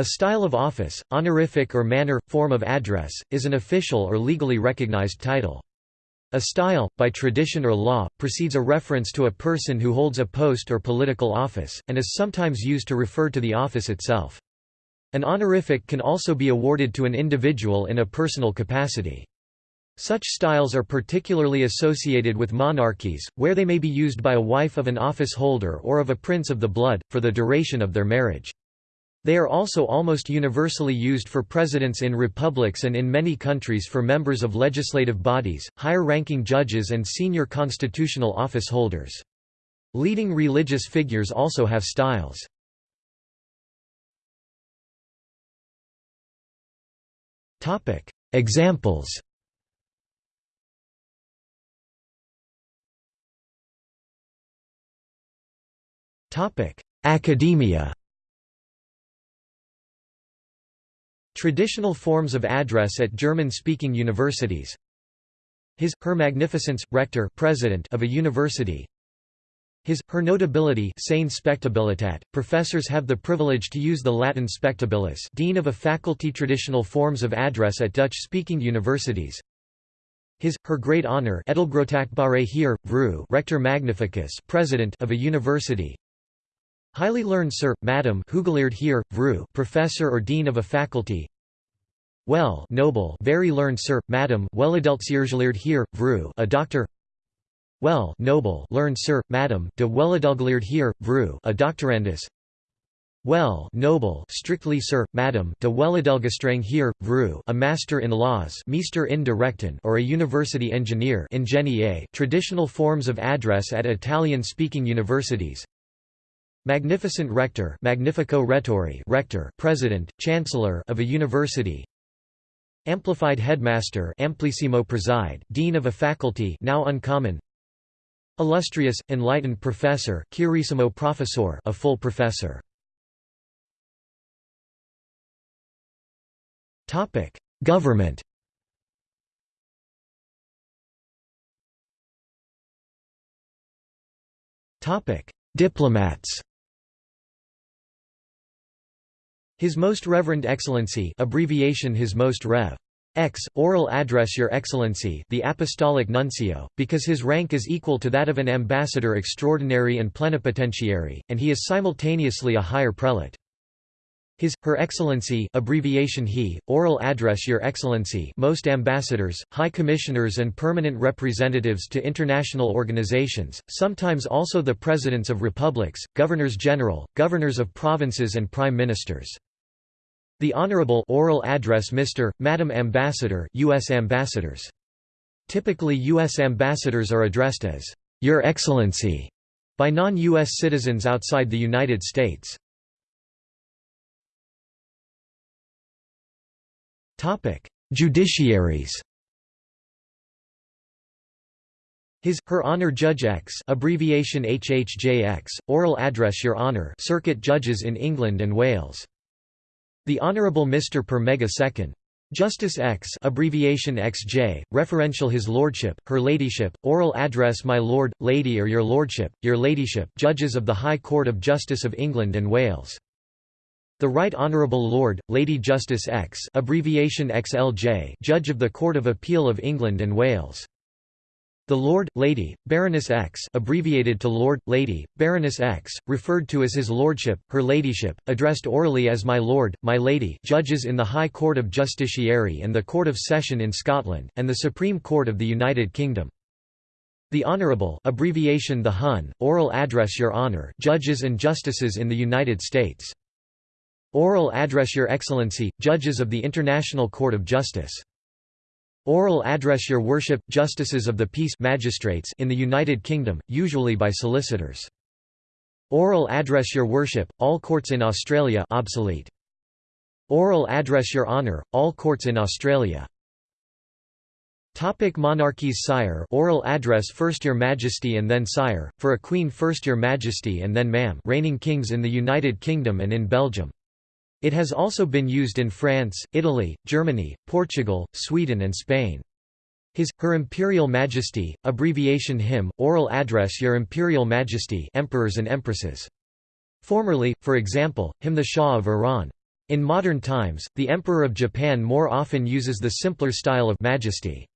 A style of office, honorific or manner, form of address, is an official or legally recognized title. A style, by tradition or law, precedes a reference to a person who holds a post or political office, and is sometimes used to refer to the office itself. An honorific can also be awarded to an individual in a personal capacity. Such styles are particularly associated with monarchies, where they may be used by a wife of an office holder or of a prince of the blood, for the duration of their marriage. They are also almost universally used for presidents in republics and in many countries for members of legislative bodies, higher-ranking judges and senior constitutional office holders. Leading religious figures also have styles. Examples Academia Traditional forms of address at German-speaking universities. His, Her Magnificence, Rector president of a university. His, Her Notability Professors have the privilege to use the Latin spectabilis dean of a faculty Traditional forms of address at Dutch-speaking universities. His, her great honor hier, Vru, Rector Magnificus president of a university Highly learned sir, madam hier, Vru, professor or dean of a faculty. Well noble very learned sir, madam Weladeltsiergeleerd hier, Vru, a doctor. Well noble learned sir, madam de Weladelgeleerd hier, Vru, a doctorandus. Well noble strictly sir, madam de Weladelgestreng hier, Vru, a master in laws meester in directen or a university engineer ingenieur traditional forms of address at Italian-speaking universities Magnificent rector Magnifico Rettore rector president, chancellor of a university Amplified headmaster Amplissimo preside dean of a faculty now uncommon Illustrious, enlightened professor Chiarissimo professor a full professor. Topic: Government. Topic: Diplomats His Most Reverend Excellency abbreviation His Most Rev. X, oral address Your Excellency the Apostolic Nuncio, because his rank is equal to that of an ambassador extraordinary and plenipotentiary, and he is simultaneously a higher prelate. His, Her Excellency abbreviation he, oral address Your Excellency most ambassadors, high commissioners and permanent representatives to international organizations, sometimes also the presidents of republics, governors-general, governors of provinces and prime ministers. The Honorable oral address Mr., Madam Ambassador U.S. ambassadors. Typically U.S. ambassadors are addressed as, Your Excellency, by non-U.S. citizens outside the United States. Judiciaries His, Her Honor Judge X abbreviation HHJX, oral address Your Honor circuit judges in England and Wales the Honourable Mr. Per Mega Second. Justice X abbreviation XJ, referential His Lordship, Her Ladyship, oral address My Lord, Lady or Your Lordship, Your Ladyship judges of the High Court of Justice of England and Wales. The Right Honourable Lord, Lady Justice X abbreviation XLJ Judge of the Court of Appeal of England and Wales. The Lord, Lady, Baroness X abbreviated to Lord, Lady, Baroness X, referred to as His Lordship, Her Ladyship, addressed orally as My Lord, My Lady judges in the High Court of Justiciary and the Court of Session in Scotland, and the Supreme Court of the United Kingdom. The Honourable abbreviation the Hun, oral address Your Honour judges and justices in the United States. Oral address Your Excellency, judges of the International Court of Justice. Oral address Your Worship, Justices of the Peace magistrates in the United Kingdom, usually by solicitors. Oral address Your Worship, all courts in Australia obsolete. Oral address Your Honour, all courts in Australia. Topic monarchies Sire oral address First Your Majesty and then Sire, for a Queen First Your Majesty and then Ma'am reigning kings in the United Kingdom and in Belgium. It has also been used in France, Italy, Germany, Portugal, Sweden and Spain. His, Her Imperial Majesty, abbreviation HIM, oral address Your Imperial Majesty emperors and empresses. Formerly, for example, Him the Shah of Iran. In modern times, the Emperor of Japan more often uses the simpler style of Majesty.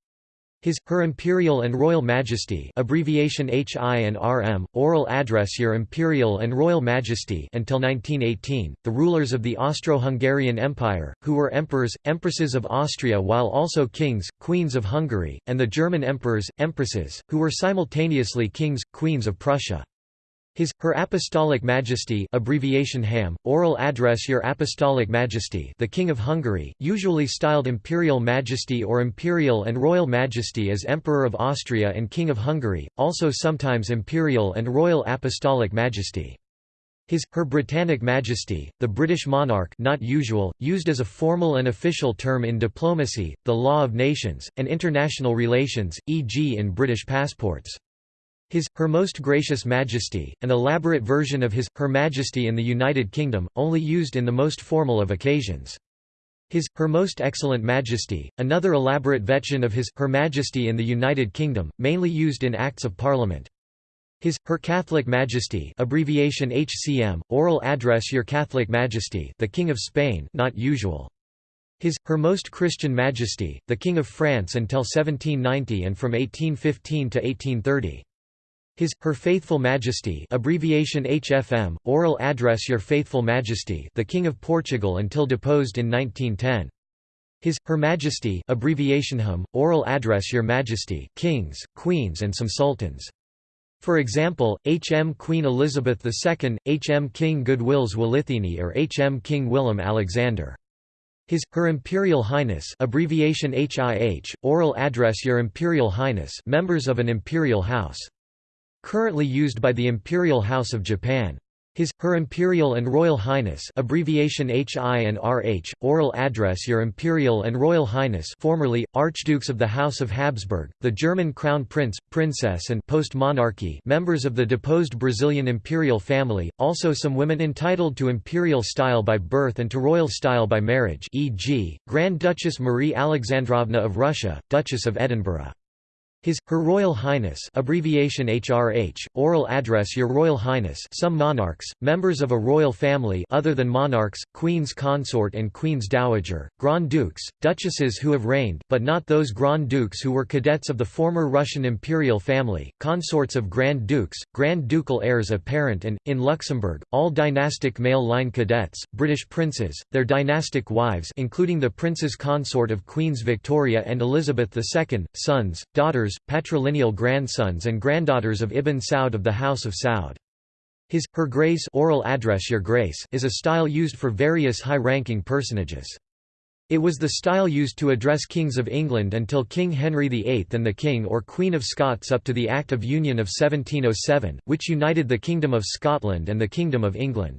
His, Her Imperial and Royal Majesty abbreviation HI and RM, oral address Your Imperial and Royal Majesty until 1918, the rulers of the Austro-Hungarian Empire, who were emperors, empresses of Austria while also kings, queens of Hungary, and the German emperors, empresses, who were simultaneously kings, queens of Prussia. His, Her Apostolic Majesty abbreviation HAM, oral address Your Apostolic Majesty the King of Hungary, usually styled Imperial Majesty or Imperial and Royal Majesty as Emperor of Austria and King of Hungary, also sometimes Imperial and Royal Apostolic Majesty. His, Her Britannic Majesty, the British monarch not usual, used as a formal and official term in diplomacy, the law of nations, and international relations, e.g. in British passports. His, Her Most Gracious Majesty, an elaborate version of His, Her Majesty in the United Kingdom, only used in the most formal of occasions. His, Her Most Excellent Majesty, another elaborate version of His, Her Majesty in the United Kingdom, mainly used in Acts of Parliament. His, Her Catholic Majesty abbreviation HCM, oral address Your Catholic Majesty the King of Spain not usual. His, Her Most Christian Majesty, the King of France until 1790 and from 1815 to 1830. His, Her Faithful Majesty abbreviation HFM, oral address Your Faithful Majesty the King of Portugal until deposed in 1910. His, Her Majesty abbreviation HM, oral address Your Majesty kings, queens and some sultans. For example, HM Queen Elizabeth II, HM King Goodwill Zwelithini or HM King Willem Alexander. His, Her Imperial Highness abbreviation HIH, oral address Your Imperial Highness members of an imperial house. Currently used by the Imperial House of Japan. His, Her Imperial and Royal Highness abbreviation HI and RH, oral address Your Imperial and Royal Highness formerly, Archdukes of the House of Habsburg, the German Crown Prince, Princess and post-monarchy members of the deposed Brazilian imperial family, also some women entitled to imperial style by birth and to royal style by marriage e.g., Grand Duchess Marie Alexandrovna of Russia, Duchess of Edinburgh. His, Her Royal Highness abbreviation HRH, oral address Your Royal Highness some monarchs, members of a royal family other than monarchs, Queen's Consort and Queen's Dowager, Grand Dukes, Duchesses who have reigned but not those Grand Dukes who were cadets of the former Russian imperial family, consorts of Grand Dukes, Grand Ducal heirs apparent and, in Luxembourg, all dynastic male line cadets, British princes, their dynastic wives including the Prince's Consort of Queens Victoria and Elizabeth II, sons, daughters, patrilineal grandsons and granddaughters of Ibn Saud of the House of Saud. His, Her Grace oral address Your Grace is a style used for various high-ranking personages. It was the style used to address kings of England until King Henry VIII and the King or Queen of Scots up to the Act of Union of 1707, which united the Kingdom of Scotland and the Kingdom of England.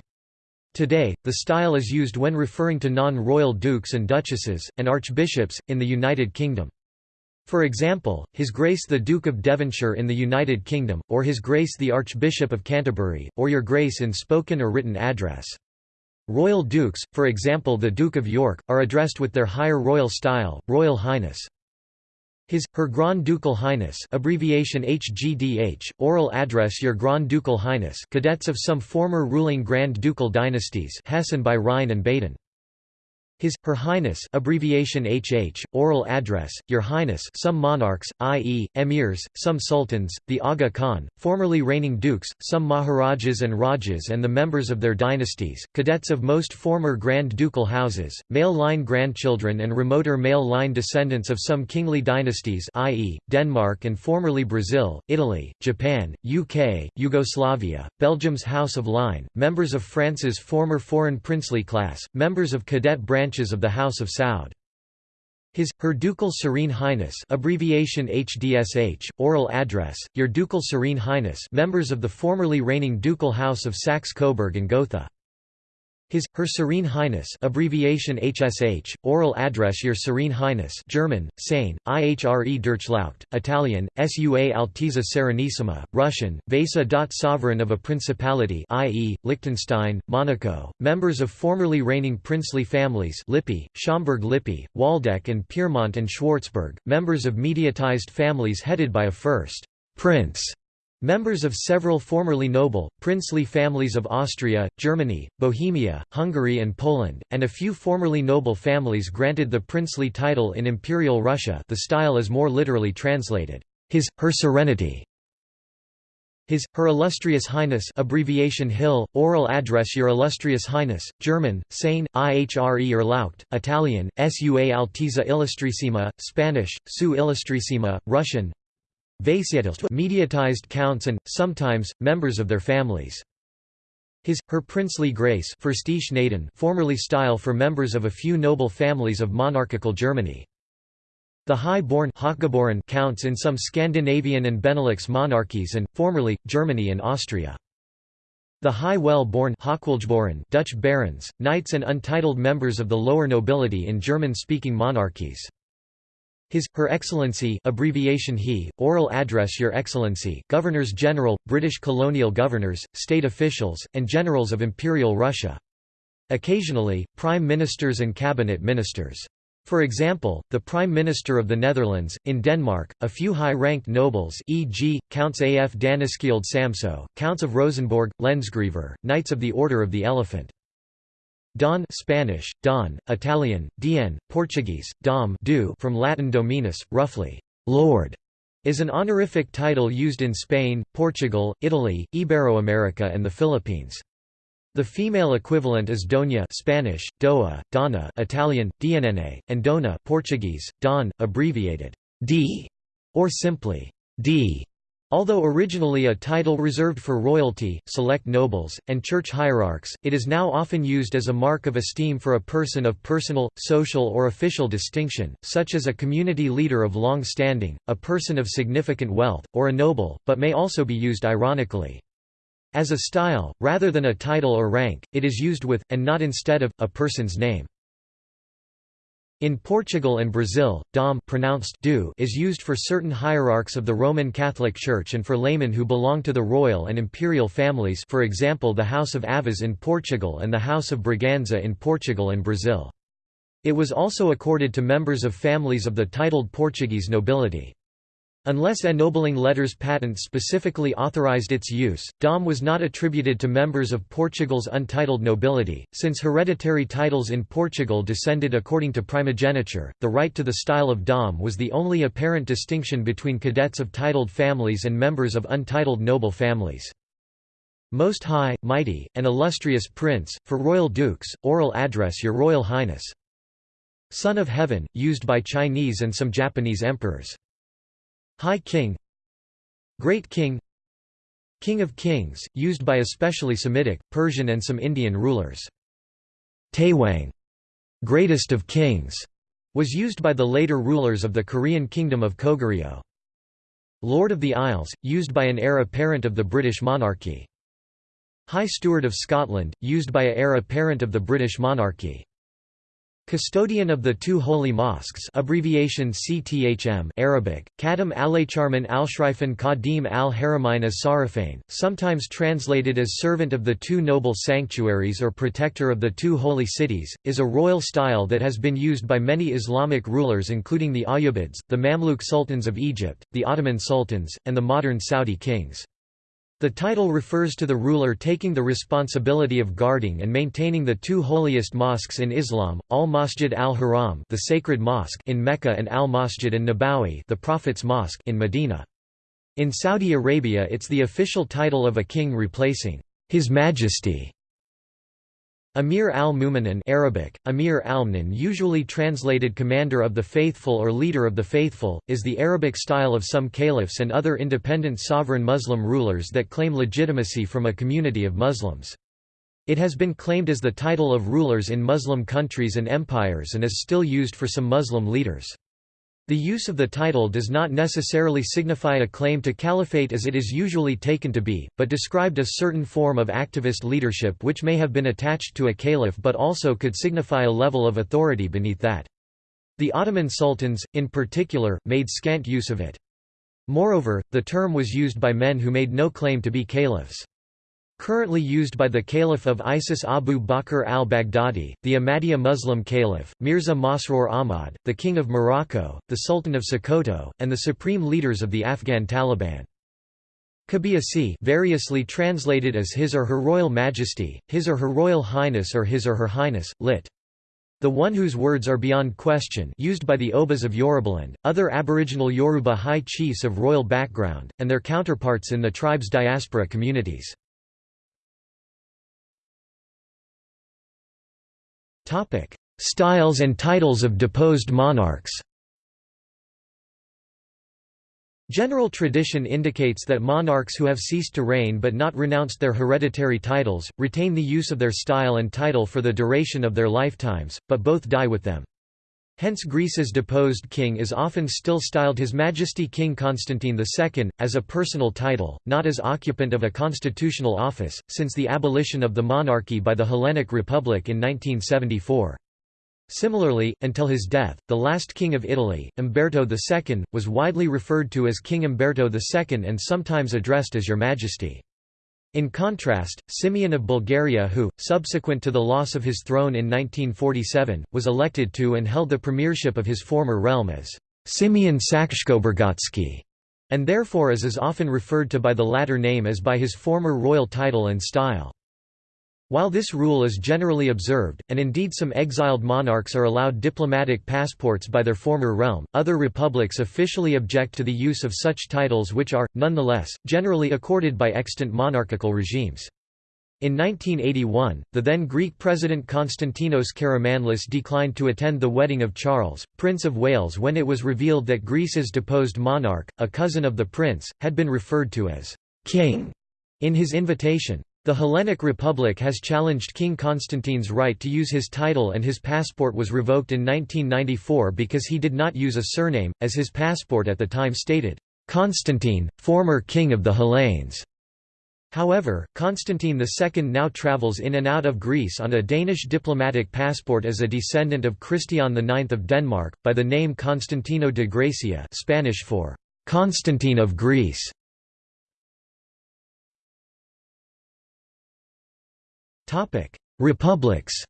Today, the style is used when referring to non-royal dukes and duchesses, and archbishops, in the United Kingdom. For example, His Grace the Duke of Devonshire in the United Kingdom, or His Grace the Archbishop of Canterbury, or Your Grace in spoken or written address. Royal dukes, for example the Duke of York, are addressed with their higher royal style, Royal Highness. His, Her Grand Ducal Highness abbreviation HGDH, oral address Your Grand Ducal Highness cadets of some former ruling Grand Ducal dynasties Hessen by Rhine and Baden. His, Her Highness abbreviation HH, oral address, Your Highness some monarchs, i.e., emirs, some sultans, the Aga Khan, formerly reigning dukes, some maharajas and rajas and the members of their dynasties, cadets of most former Grand Ducal houses, male-line grandchildren and remoter male-line descendants of some kingly dynasties i.e., Denmark and formerly Brazil, Italy, Japan, UK, Yugoslavia, Belgium's House of Ligne, members of France's former foreign princely class, members of cadet branch branches of the House of Saud. His, Her Ducal Serene Highness abbreviation HDSH, oral address, Your Ducal Serene Highness members of the formerly reigning Ducal House of Saxe-Coburg and Gotha. His, Her Serene Highness abbreviation HSH, oral address Your Serene Highness German, Sane, IHRE Durchlaucht, Italian, Sua Altezza Serenissima, Russian, Vasa. Sovereign of a principality i.e., Liechtenstein, Monaco, members of formerly reigning princely families Lippe, Schaumburg-Lippe, Waldeck and Pyrmont and Schwarzburg, members of mediatized families headed by a first prince Members of several formerly noble, princely families of Austria, Germany, Bohemia, Hungary and Poland, and a few formerly noble families granted the princely title in Imperial Russia the style is more literally translated, His, Her Serenity. His, Her Illustrious Highness abbreviation Hill, oral address Your Illustrious Highness, German, Seine, Ihre Erlaucht, Italian, Sua Altezza Illustrissima, Spanish, Su Illustrissima, Russian, mediatized counts and, sometimes, members of their families. His, Her Princely Grace formerly style for members of a few noble families of monarchical Germany. The high-born counts in some Scandinavian and Benelux monarchies and, formerly, Germany and Austria. The high well-born Dutch barons, knights and untitled members of the lower nobility in German-speaking monarchies. His, Her Excellency abbreviation HE, oral address Your Excellency Governors-General, British colonial governors, state officials, and generals of Imperial Russia. Occasionally, prime ministers and cabinet ministers. For example, the Prime Minister of the Netherlands, in Denmark, a few high-ranked nobles e.g., Counts af Daneskilde Samso, Counts of Rosenborg, Lensgriever, Knights of the Order of the Elephant. Don Spanish, Don, Italian, Dien, Portuguese, Dom do from Latin dominus, roughly, Lord, is an honorific title used in Spain, Portugal, Italy, Iberoamerica and the Philippines. The female equivalent is Doña Spanish, Doa, Donna Italian, Dianene, and Dona Portuguese, Don, abbreviated D, or simply D. Although originally a title reserved for royalty, select nobles, and church hierarchs, it is now often used as a mark of esteem for a person of personal, social or official distinction, such as a community leader of long standing, a person of significant wealth, or a noble, but may also be used ironically. As a style, rather than a title or rank, it is used with, and not instead of, a person's name. In Portugal and Brazil, dom pronounced do is used for certain hierarchs of the Roman Catholic Church and for laymen who belong to the royal and imperial families for example the House of Aviz in Portugal and the House of Braganza in Portugal and Brazil. It was also accorded to members of families of the titled Portuguese nobility. Unless ennobling letters patent specifically authorized its use, Dom was not attributed to members of Portugal's untitled nobility. Since hereditary titles in Portugal descended according to primogeniture, the right to the style of Dom was the only apparent distinction between cadets of titled families and members of untitled noble families. Most High, Mighty, and Illustrious Prince, for royal dukes, oral address Your Royal Highness. Son of Heaven, used by Chinese and some Japanese emperors. High King Great King King of Kings, used by especially Semitic, Persian and some Indian rulers. Taewang Greatest of Kings, was used by the later rulers of the Korean Kingdom of Goguryeo. Lord of the Isles, used by an heir apparent of the British monarchy. High Steward of Scotland, used by a heir apparent of the British monarchy. Custodian of the two holy mosques abbreviation CTHM Arabic, Khadim Alaycharman Alshrifen Qadim al-Haramain as-Sarifain, sometimes translated as servant of the two noble sanctuaries or protector of the two holy cities, is a royal style that has been used by many Islamic rulers including the Ayyubids, the Mamluk sultans of Egypt, the Ottoman sultans, and the modern Saudi kings. The title refers to the ruler taking the responsibility of guarding and maintaining the two holiest mosques in Islam, Al-Masjid al-Haram the sacred mosque in Mecca and Al-Masjid an-Nabawi the Prophet's mosque in Medina. In Saudi Arabia it's the official title of a king replacing His Majesty Amir al-Mu'minin Arabic, Amir al usually translated commander of the faithful or leader of the faithful, is the Arabic style of some caliphs and other independent sovereign Muslim rulers that claim legitimacy from a community of Muslims. It has been claimed as the title of rulers in Muslim countries and empires and is still used for some Muslim leaders. The use of the title does not necessarily signify a claim to caliphate as it is usually taken to be, but described a certain form of activist leadership which may have been attached to a caliph but also could signify a level of authority beneath that. The Ottoman sultans, in particular, made scant use of it. Moreover, the term was used by men who made no claim to be caliphs. Currently used by the Caliph of ISIS Abu Bakr al-Baghdadi, the Ahmadiyya Muslim Caliph, Mirza Masroor Ahmad, the King of Morocco, the Sultan of Sokoto, and the supreme leaders of the Afghan Taliban. Kabiyesi variously translated as His or Her Royal Majesty, His or Her Royal Highness or His or Her Highness, lit. The one whose words are beyond question used by the Obas of Yorubaland, other Aboriginal Yoruba high chiefs of royal background, and their counterparts in the tribe's diaspora communities. Styles and titles of deposed monarchs General tradition indicates that monarchs who have ceased to reign but not renounced their hereditary titles, retain the use of their style and title for the duration of their lifetimes, but both die with them. Hence Greece's deposed king is often still styled His Majesty King Constantine II, as a personal title, not as occupant of a constitutional office, since the abolition of the monarchy by the Hellenic Republic in 1974. Similarly, until his death, the last king of Italy, Umberto II, was widely referred to as King Umberto II and sometimes addressed as Your Majesty. In contrast, Simeon of Bulgaria who, subsequent to the loss of his throne in 1947, was elected to and held the premiership of his former realm as Simeon Sakskoburggotski, and therefore is as often referred to by the latter name as by his former royal title and style. While this rule is generally observed, and indeed some exiled monarchs are allowed diplomatic passports by their former realm, other republics officially object to the use of such titles which are, nonetheless, generally accorded by extant monarchical regimes. In 1981, the then Greek President Konstantinos Karamanlis declined to attend the wedding of Charles, Prince of Wales when it was revealed that Greece's deposed monarch, a cousin of the prince, had been referred to as «king» in his invitation. The Hellenic Republic has challenged King Constantine's right to use his title and his passport was revoked in 1994 because he did not use a surname, as his passport at the time stated, "'Constantine, former king of the Hellenes'". However, Constantine II now travels in and out of Greece on a Danish diplomatic passport as a descendant of Christian IX of Denmark, by the name Constantino de Grecia Spanish for "'Constantine of Greece' Republics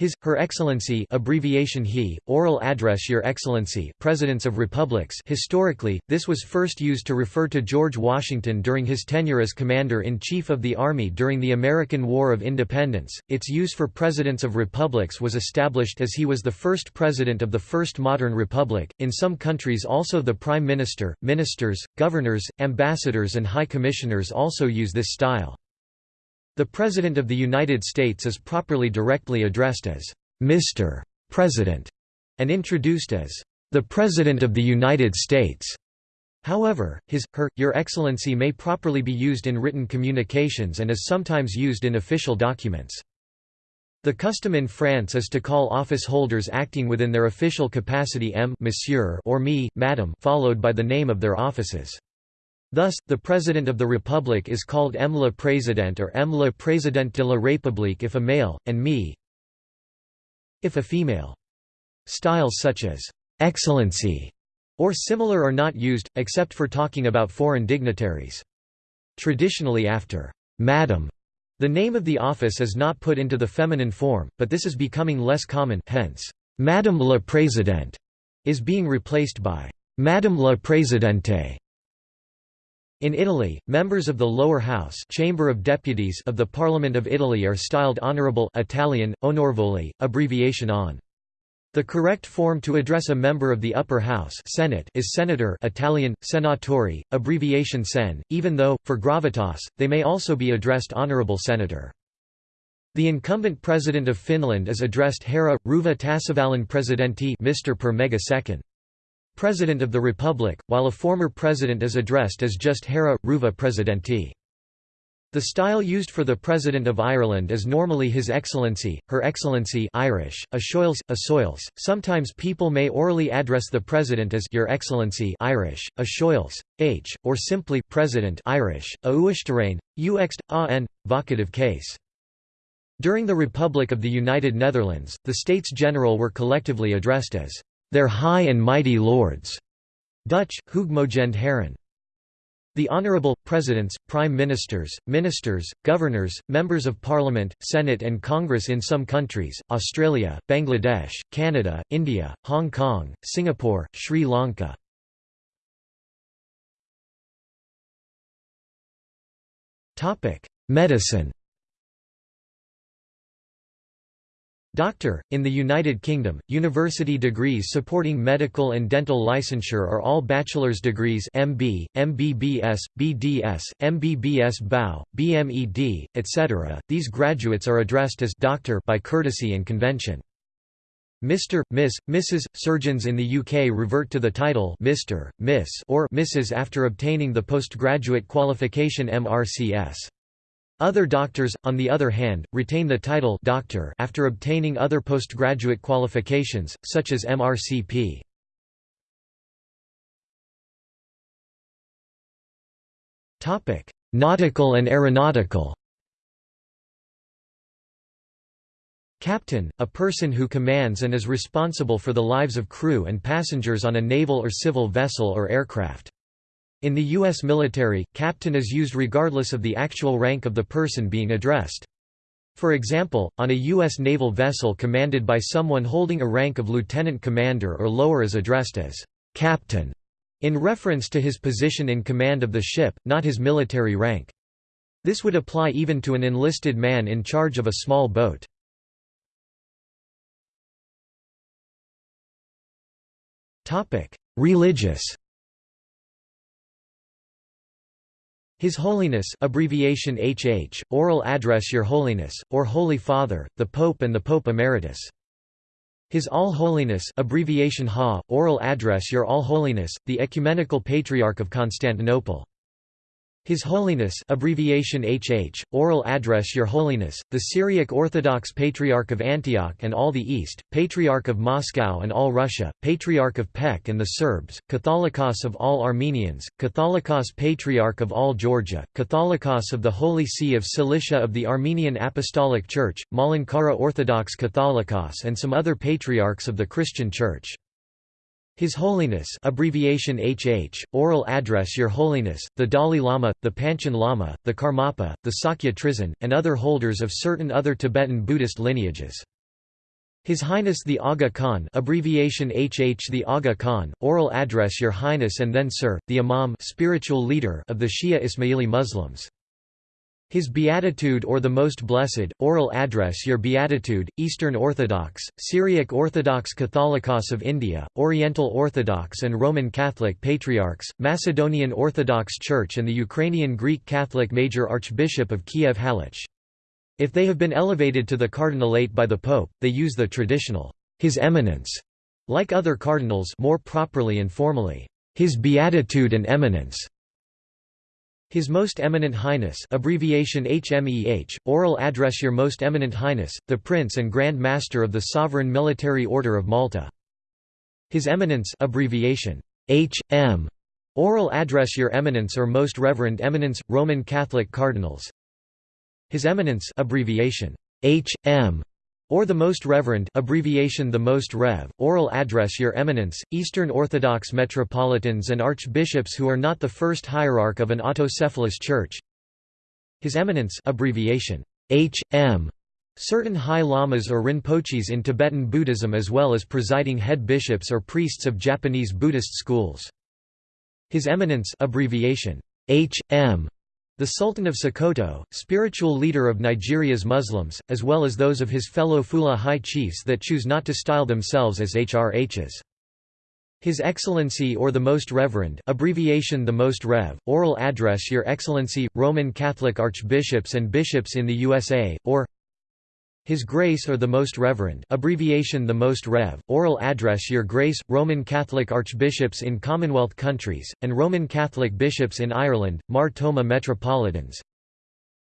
His, Her Excellency abbreviation HE, oral address Your Excellency Presidents of Republics Historically, this was first used to refer to George Washington during his tenure as Commander-in-Chief of the Army during the American War of Independence. Its use for Presidents of Republics was established as he was the first President of the first modern republic. In some countries also the Prime Minister, Ministers, Governors, Ambassadors and High Commissioners also use this style. The President of the United States is properly directly addressed as Mr. President and introduced as the President of the United States. However, his, her, your excellency may properly be used in written communications and is sometimes used in official documents. The custom in France is to call office holders acting within their official capacity M monsieur or me, madame followed by the name of their offices. Thus, the President of the Republic is called M le Président or M le Président de la République if a male, and me if a female. Styles such as «Excellency» or similar are not used, except for talking about foreign dignitaries. Traditionally after «Madam», the name of the office is not put into the feminine form, but this is becoming less common hence, «Madame le Président» is being replaced by «Madame la Présidente» In Italy, members of the lower house Chamber of Deputies of the Parliament of Italy are styled Honourable Italian, onorevoli, abbreviation on. The correct form to address a member of the upper house Senate is Senator Italian, Senatori, abbreviation Sen, even though, for gravitas, they may also be addressed Honourable Senator. The incumbent President of Finland is addressed Herra, Ruva Tasavalan Presidenti Mr. per mega second. President of the Republic, while a former president is addressed as just Hera, Ruva Presidenti. The style used for the President of Ireland is normally His Excellency, Her Excellency Irish, a Asoils. Sometimes people may orally address the President as Your Excellency Irish, a Asoils, H, or simply President Irish, a Uishterain, Uext, a n, vocative case. During the Republic of the United Netherlands, the States General were collectively addressed as their high and mighty lords. Dutch, Hoogmogend Heren. The Honourable, Presidents, Prime Ministers, Ministers, Governors, Members of Parliament, Senate and Congress in some countries, Australia, Bangladesh, Canada, India, Hong Kong, Singapore, Sri Lanka. Medicine Doctor, in the United Kingdom, university degrees supporting medical and dental licensure are all bachelor's degrees MB, MBBS, BDS, MBBS BAU, BMED, etc. These graduates are addressed as doctor by courtesy and convention. Mr., Miss, Mrs. Surgeons in the UK revert to the title Mr., Miss or Mrs. after obtaining the postgraduate qualification MRCS. Other doctors, on the other hand, retain the title doctor after obtaining other postgraduate qualifications, such as MRCP. Nautical and aeronautical Captain, a person who commands and is responsible for the lives of crew and passengers on a naval or civil vessel or aircraft. In the U.S. military, captain is used regardless of the actual rank of the person being addressed. For example, on a U.S. naval vessel commanded by someone holding a rank of lieutenant commander or lower is addressed as captain, in reference to his position in command of the ship, not his military rank. This would apply even to an enlisted man in charge of a small boat. Religious His Holiness abbreviation HH, oral address Your Holiness, or Holy Father, the Pope and the Pope Emeritus. His All Holiness abbreviation HA, oral address Your All Holiness, the Ecumenical Patriarch of Constantinople. His Holiness abbreviation HH, oral address Your Holiness, the Syriac Orthodox Patriarch of Antioch and all the East, Patriarch of Moscow and all Russia, Patriarch of Pech and the Serbs, Catholicos of all Armenians, Catholicos Patriarch of all Georgia, Catholicos of the Holy See of Cilicia of the Armenian Apostolic Church, Malankara Orthodox Catholicos and some other patriarchs of the Christian Church. His Holiness abbreviation HH, oral address Your Holiness, the Dalai Lama, the Panchen Lama, the Karmapa, the Sakya Trizin, and other holders of certain other Tibetan Buddhist lineages. His Highness the Aga Khan abbreviation HH the Aga Khan, oral address Your Highness and then Sir, the Imam spiritual leader of the Shia Ismaili Muslims. His Beatitude or the Most Blessed, oral address Your Beatitude, Eastern Orthodox, Syriac Orthodox Catholicos of India, Oriental Orthodox and Roman Catholic Patriarchs, Macedonian Orthodox Church and the Ukrainian Greek Catholic Major Archbishop of Kiev Halych. If they have been elevated to the cardinalate by the Pope, they use the traditional, His Eminence, like other cardinals more properly and formally, His Beatitude and Eminence. His Most Eminent Highness abbreviation HMEH, oral address Your Most Eminent Highness, the Prince and Grand Master of the Sovereign Military Order of Malta. His Eminence abbreviation HM, oral address Your Eminence or Most Reverend Eminence, Roman Catholic Cardinals. His Eminence abbreviation HM, or the Most Reverend abbreviation the Most Rev, oral address Your Eminence, Eastern Orthodox metropolitans and archbishops who are not the first hierarch of an autocephalous church. His Eminence abbreviation H.M. Certain high lamas or rinpoches in Tibetan Buddhism as well as presiding head bishops or priests of Japanese Buddhist schools. His Eminence abbreviation H.M. The Sultan of Sokoto, spiritual leader of Nigeria's Muslims, as well as those of his fellow Fula high chiefs that choose not to style themselves as HRHs. His Excellency or the Most Reverend abbreviation the Most Rev, oral address Your Excellency, Roman Catholic Archbishops and Bishops in the USA, or his Grace or the Most Reverend abbreviation the Most Rev, oral address Your Grace, Roman Catholic Archbishops in Commonwealth countries, and Roman Catholic Bishops in Ireland, Mar Thoma Metropolitans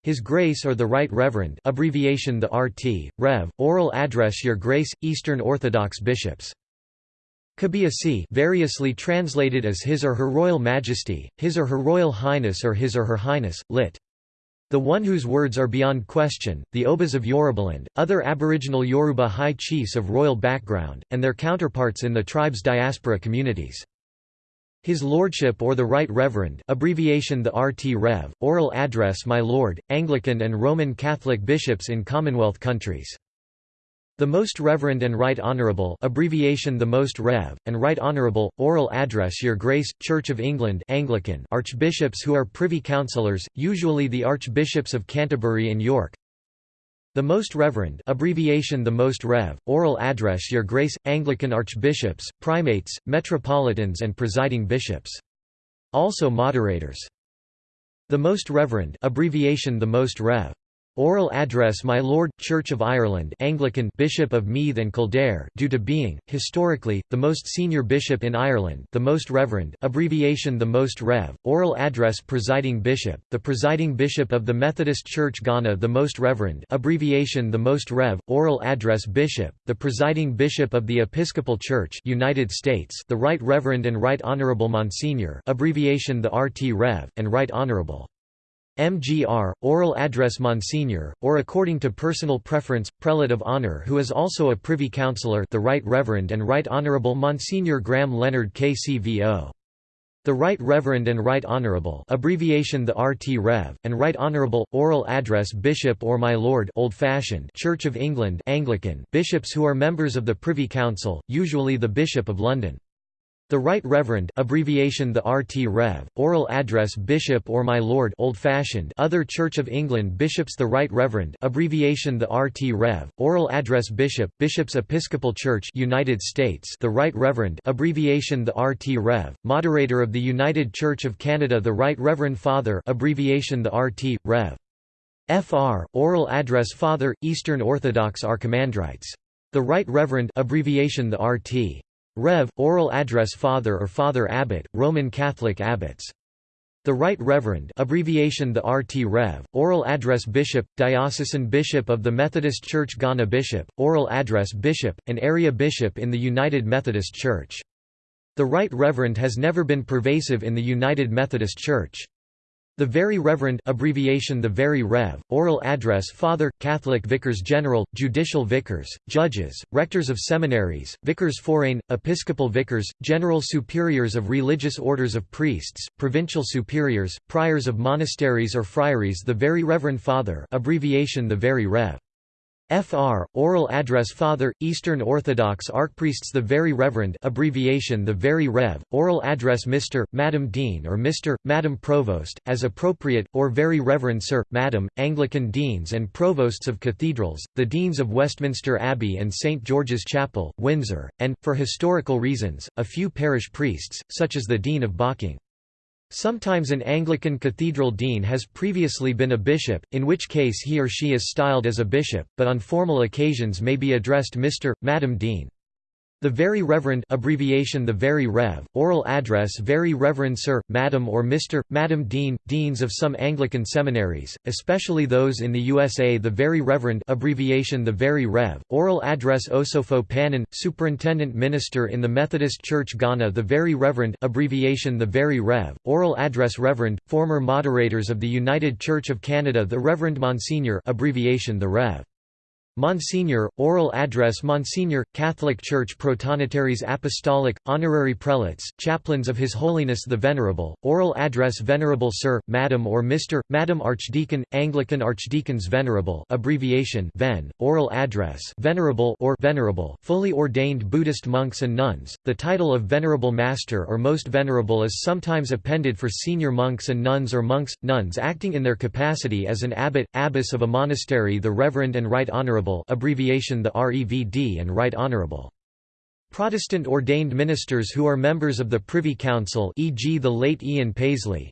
His Grace or the Right Reverend abbreviation the RT, Rev, oral address Your Grace, Eastern Orthodox Bishops Kabiyesi variously translated as His or Her Royal Majesty, His or Her Royal Highness or His or Her Highness, lit. The one whose words are beyond question, the Obas of Yorubaland, other Aboriginal Yoruba high chiefs of royal background, and their counterparts in the tribe's diaspora communities. His Lordship or the Right Reverend abbreviation the RT Rev, oral address My Lord, Anglican and Roman Catholic bishops in Commonwealth countries. The Most Reverend and Right Honourable abbreviation the Most Rev, and Right Honourable, oral address Your Grace, Church of England Anglican archbishops who are Privy Councillors, usually the Archbishops of Canterbury and York The Most Reverend abbreviation the Most Rev, oral address Your Grace, Anglican archbishops, primates, metropolitans and presiding bishops. Also moderators. The Most Reverend abbreviation the Most Rev. Oral address My Lord, Church of Ireland Anglican Bishop of Meath and Kildare due to being, historically, the most senior bishop in Ireland the Most Reverend abbreviation the Most Rev, oral address Presiding Bishop, the Presiding Bishop of the Methodist Church Ghana the Most Reverend abbreviation the Most Rev, oral address Bishop, the Presiding Bishop of the Episcopal Church United States the Right Reverend and Right Honourable Monsignor abbreviation the RT Rev, and Right Honourable. MGR, oral address Monsignor, or according to personal preference, Prelate of Honour who is also a Privy Councillor the Right Reverend and Right Honourable Monsignor Graham Leonard KCVO. The Right Reverend and Right Honourable abbreviation the RT Rev, and Right Honourable, oral address Bishop or My Lord Old-fashioned Church of England Anglican bishops who are members of the Privy Council, usually the Bishop of London. The Right Reverend abbreviation the RT Rev, oral address Bishop or My Lord old-fashioned other Church of England bishops The Right Reverend abbreviation the RT Rev, oral address Bishop, Bishops Episcopal Church United States The Right Reverend abbreviation the RT Rev, moderator of the United Church of Canada The Right Reverend Father abbreviation the RT, Rev. FR, oral address Father, Eastern Orthodox Archimandrites. The Right Reverend abbreviation the RT. Rev. Oral address Father or Father Abbot, Roman Catholic abbots. The Right Reverend abbreviation the RT Rev, oral address Bishop, Diocesan Bishop of the Methodist Church Ghana Bishop, oral address Bishop, an area bishop in the United Methodist Church. The Right Reverend has never been pervasive in the United Methodist Church. The Very Reverend abbreviation the Very Rev, oral address Father, Catholic Vicars General, Judicial Vicars, Judges, Rectors of Seminaries, Vicars Foreign, Episcopal Vicars, General Superiors of Religious Orders of Priests, Provincial Superiors, Priors of Monasteries or Friaries The Very Reverend Father abbreviation the Very Rev. Fr. Oral address Father, Eastern Orthodox Archpriests The Very Reverend abbreviation The Very Rev, oral address Mr., Madam Dean or Mr., Madam Provost, as appropriate, or Very Reverend Sir, Madam, Anglican Deans and Provosts of Cathedrals, the Deans of Westminster Abbey and St. George's Chapel, Windsor, and, for historical reasons, a few parish priests, such as the Dean of Bocking. Sometimes an Anglican cathedral dean has previously been a bishop, in which case he or she is styled as a bishop, but on formal occasions may be addressed Mr., Madam Dean. The Very Reverend abbreviation The Very Rev, oral address Very Reverend Sir, Madam or Mr., Madam Dean, Deans of some Anglican seminaries, especially those in the USA The Very Reverend abbreviation The Very Rev, oral address Osopho Panin, Superintendent Minister in the Methodist Church Ghana The Very Reverend abbreviation The Very Rev, oral address Reverend, former moderators of the United Church of Canada The Reverend Monsignor abbreviation The Rev. Monsignor, oral address Monsignor, Catholic Church Protonotaries Apostolic, honorary prelates, chaplains of His Holiness the Venerable, oral address Venerable Sir, Madam or Mr., Madam Archdeacon, Anglican Archdeacons Venerable abbreviation Ven, oral address Venerable or Venerable, fully ordained Buddhist monks and nuns. The title of Venerable Master or Most Venerable is sometimes appended for senior monks and nuns or monks, nuns acting in their capacity as an abbot, abbess of a monastery the Reverend and Right Honourable abbreviation the REVD and Right Honourable. Protestant ordained ministers who are members of the Privy Council e.g. the late Ian Paisley,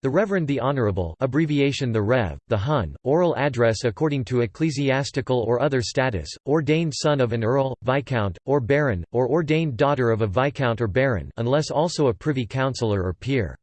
the Reverend the Honourable abbreviation the Rev, the Hun, oral address according to ecclesiastical or other status, ordained son of an earl, viscount, or baron, or ordained daughter of a viscount or baron unless also a privy councillor or peer.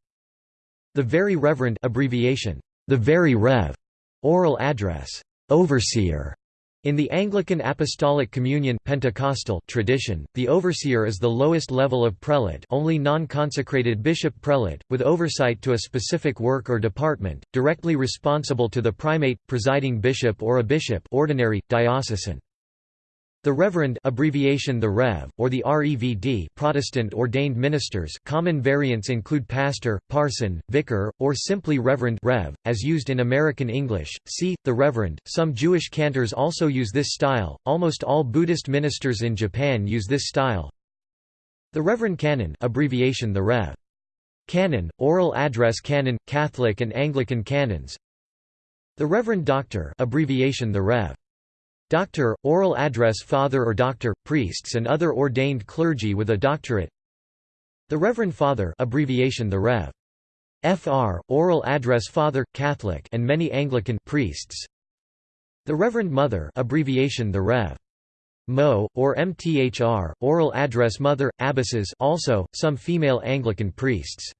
The Very Reverend abbreviation, the Very Rev, oral address, overseer, in the Anglican Apostolic Communion Pentecostal tradition, the overseer is the lowest level of prelate only non-consecrated bishop prelate, with oversight to a specific work or department, directly responsible to the primate, presiding bishop or a bishop ordinary, diocesan. The Reverend abbreviation the Rev, or the REVD Protestant ordained ministers common variants include pastor, parson, vicar, or simply Reverend Rev, as used in American English, see, the Reverend. Some Jewish cantors also use this style, almost all Buddhist ministers in Japan use this style. The Reverend Canon abbreviation the Rev. Canon, oral address canon, Catholic and Anglican canons The Reverend Doctor abbreviation the Rev. Doctor, oral address father or doctor, priests and other ordained clergy with a doctorate The Reverend Father abbreviation the Rev. Fr, oral address Father, Catholic and many Anglican priests The Reverend Mother abbreviation the Rev. Mo, or MTHR, oral address Mother, abbesses also, some female Anglican priests.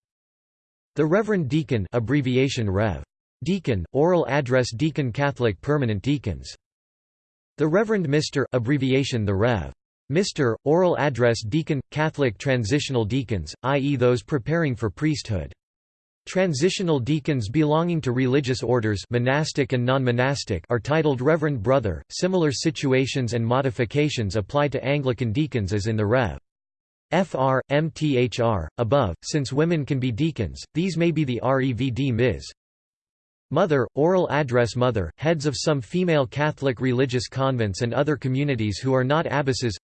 The Reverend Deacon abbreviation Rev. Deacon, oral address Deacon Catholic permanent deacons the Reverend Mr. abbreviation the Rev. Mr. Oral address deacon, Catholic transitional deacons, i.e. those preparing for priesthood. Transitional deacons belonging to religious orders monastic and non-monastic are titled Reverend Brother. Similar situations and modifications apply to Anglican deacons as in the Rev. Fr. Mthr. Above, since women can be deacons, these may be the Revd Ms. Mother, oral address Mother, heads of some female Catholic religious convents and other communities who are not abbesses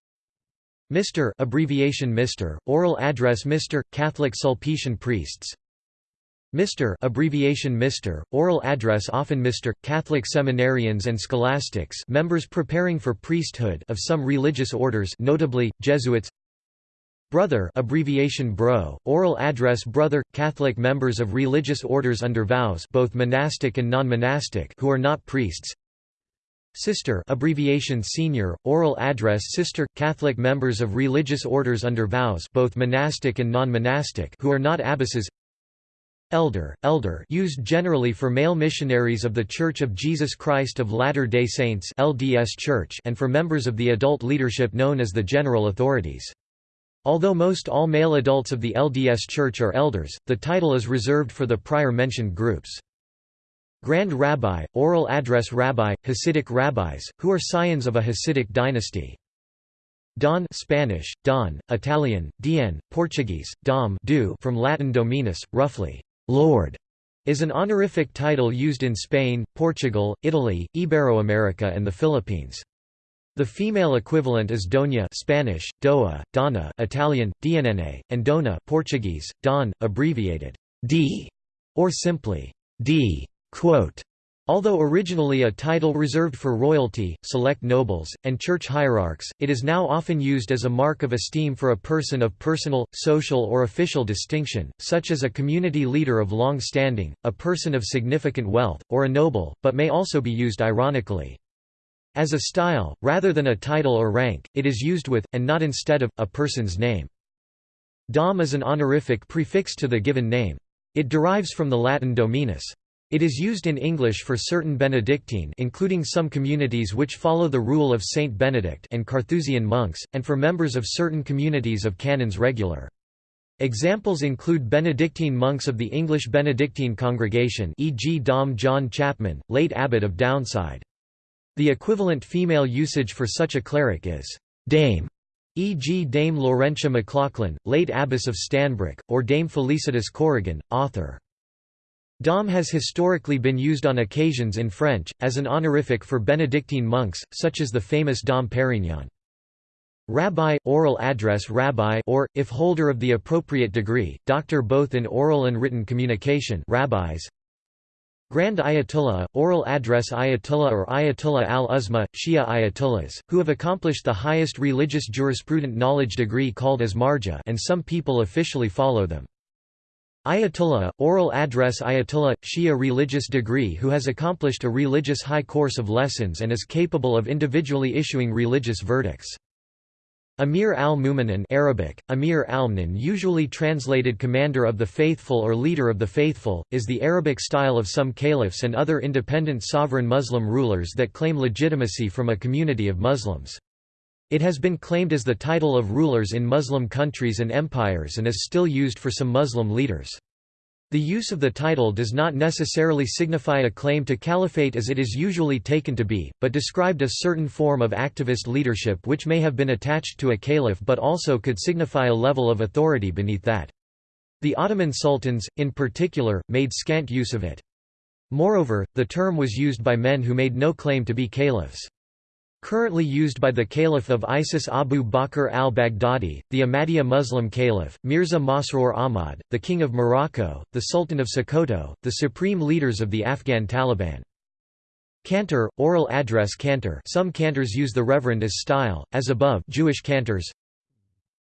Mr. abbreviation Mr. oral address Mr. Catholic Sulpician priests Mr. abbreviation Mr. oral address often Mr. Catholic seminarians and scholastics members preparing for priesthood of some religious orders notably Jesuits Brother abbreviation Bro, oral address Brother, Catholic members of religious orders under vows both monastic and non-monastic who are not priests Sister abbreviation Senior, oral address Sister, Catholic members of religious orders under vows both monastic and non-monastic who are not abbesses Elder, elder used generally for male missionaries of The Church of Jesus Christ of Latter-day Saints LDS Church and for members of the adult leadership known as the General Authorities. Although most all male adults of the LDS Church are elders, the title is reserved for the prior mentioned groups. Grand Rabbi, oral address Rabbi, Hasidic rabbis, who are scions of a Hasidic dynasty. Don Spanish, Don, Italian, Dien, Portuguese, Dom do from Latin dominus, roughly, Lord, is an honorific title used in Spain, Portugal, Italy, Iberoamerica and the Philippines. The female equivalent is Doña Spanish, Doa, Donna Italian, Dnna, and Dona Portuguese, Don, abbreviated D, or simply D. Quote, Although originally a title reserved for royalty, select nobles, and church hierarchs, it is now often used as a mark of esteem for a person of personal, social or official distinction, such as a community leader of long standing, a person of significant wealth, or a noble, but may also be used ironically. As a style, rather than a title or rank, it is used with, and not instead of, a person's name. Dom is an honorific prefix to the given name. It derives from the Latin dominus. It is used in English for certain Benedictine including some communities which follow the rule of Saint Benedict and Carthusian monks, and for members of certain communities of canons regular. Examples include Benedictine monks of the English Benedictine congregation e.g. Dom John Chapman, late abbot of Downside. The equivalent female usage for such a cleric is dame, e.g. Dame Laurentia McLachlan, late abbess of Stanbrook, or Dame Felicitas Corrigan, author. Dom has historically been used on occasions in French, as an honorific for Benedictine monks, such as the famous Dom Perignon. Rabbi, oral address rabbi or, if holder of the appropriate degree, doctor both in oral and written communication rabbis, Grand Ayatollah, oral address Ayatollah or Ayatollah al-Uzma, Shia Ayatollahs, who have accomplished the highest religious jurisprudent knowledge degree called as marja and some people officially follow them. Ayatollah, oral address Ayatollah, Shia religious degree who has accomplished a religious high course of lessons and is capable of individually issuing religious verdicts. Amir al-Mu'minin Arabic, Amir al usually translated commander of the faithful or leader of the faithful, is the Arabic style of some caliphs and other independent sovereign Muslim rulers that claim legitimacy from a community of Muslims. It has been claimed as the title of rulers in Muslim countries and empires and is still used for some Muslim leaders. The use of the title does not necessarily signify a claim to caliphate as it is usually taken to be, but described a certain form of activist leadership which may have been attached to a caliph but also could signify a level of authority beneath that. The Ottoman sultans, in particular, made scant use of it. Moreover, the term was used by men who made no claim to be caliphs. Currently used by the Caliph of Isis Abu Bakr al-Baghdadi, the Ahmadiyya Muslim Caliph, Mirza Masroor Ahmad, the King of Morocco, the Sultan of Sokoto, the supreme leaders of the Afghan Taliban. Cantor, oral address cantor some cantors use the reverend as style, as above Jewish cantors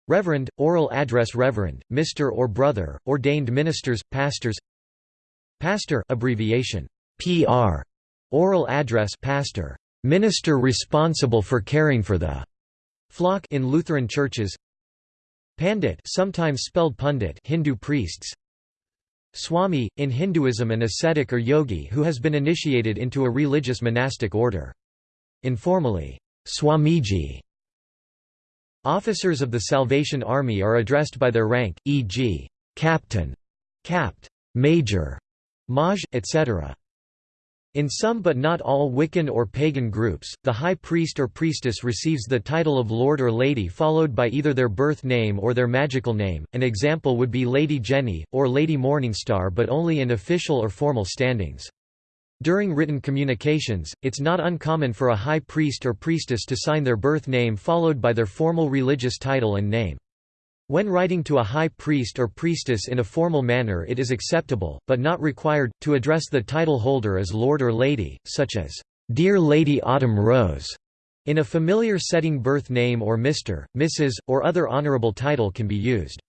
Reverend, oral address Reverend, Mr. or Brother, ordained ministers, pastors Pastor abbreviation, PR, oral address pastor minister responsible for caring for the flock in Lutheran churches Pandit sometimes spelled pundit Hindu priests Swami, in Hinduism an ascetic or yogi who has been initiated into a religious monastic order. Informally, Swamiji. Officers of the Salvation Army are addressed by their rank, e.g., captain, capt, major, maj, etc. In some but not all Wiccan or pagan groups, the high priest or priestess receives the title of lord or lady followed by either their birth name or their magical name, an example would be Lady Jenny, or Lady Morningstar but only in official or formal standings. During written communications, it's not uncommon for a high priest or priestess to sign their birth name followed by their formal religious title and name. When writing to a high priest or priestess in a formal manner it is acceptable, but not required, to address the title holder as Lord or Lady, such as, "'Dear Lady Autumn Rose' in a familiar setting birth name or Mr., Mrs., or other honorable title can be used.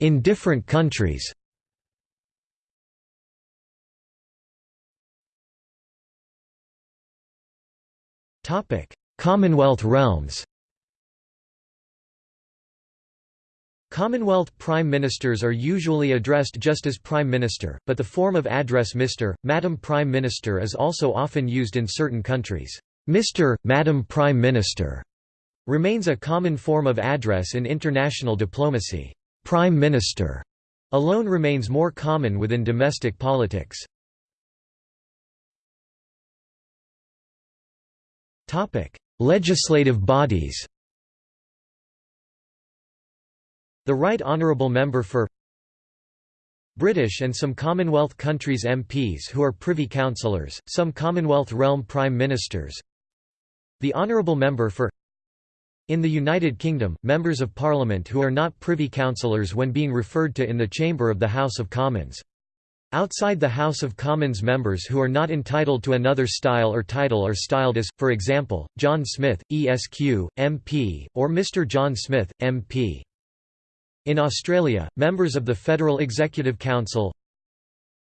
In different countries Commonwealth realms Commonwealth Prime Ministers are usually addressed just as Prime Minister, but the form of address Mr., Madam Prime Minister is also often used in certain countries. Mr., Madam Prime Minister remains a common form of address in international diplomacy. Prime Minister alone remains more common within domestic politics. Topic: Legislative bodies. The Right Honourable Member for British and some Commonwealth countries MPs who are Privy Councillors, some Commonwealth realm Prime Ministers The Honourable Member for In the United Kingdom, members of Parliament who are not Privy Councillors when being referred to in the Chamber of the House of Commons Outside the House of Commons members who are not entitled to another style or title are styled as, for example, John Smith, ESQ, MP, or Mr. John Smith, MP. In Australia, members of the Federal Executive Council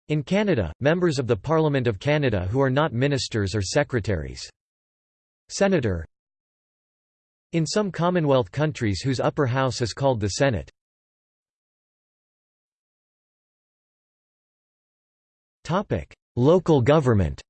In Canada, members of the Parliament of Canada who are not ministers or secretaries. Senator In some Commonwealth countries whose upper house is called the Senate. Local government.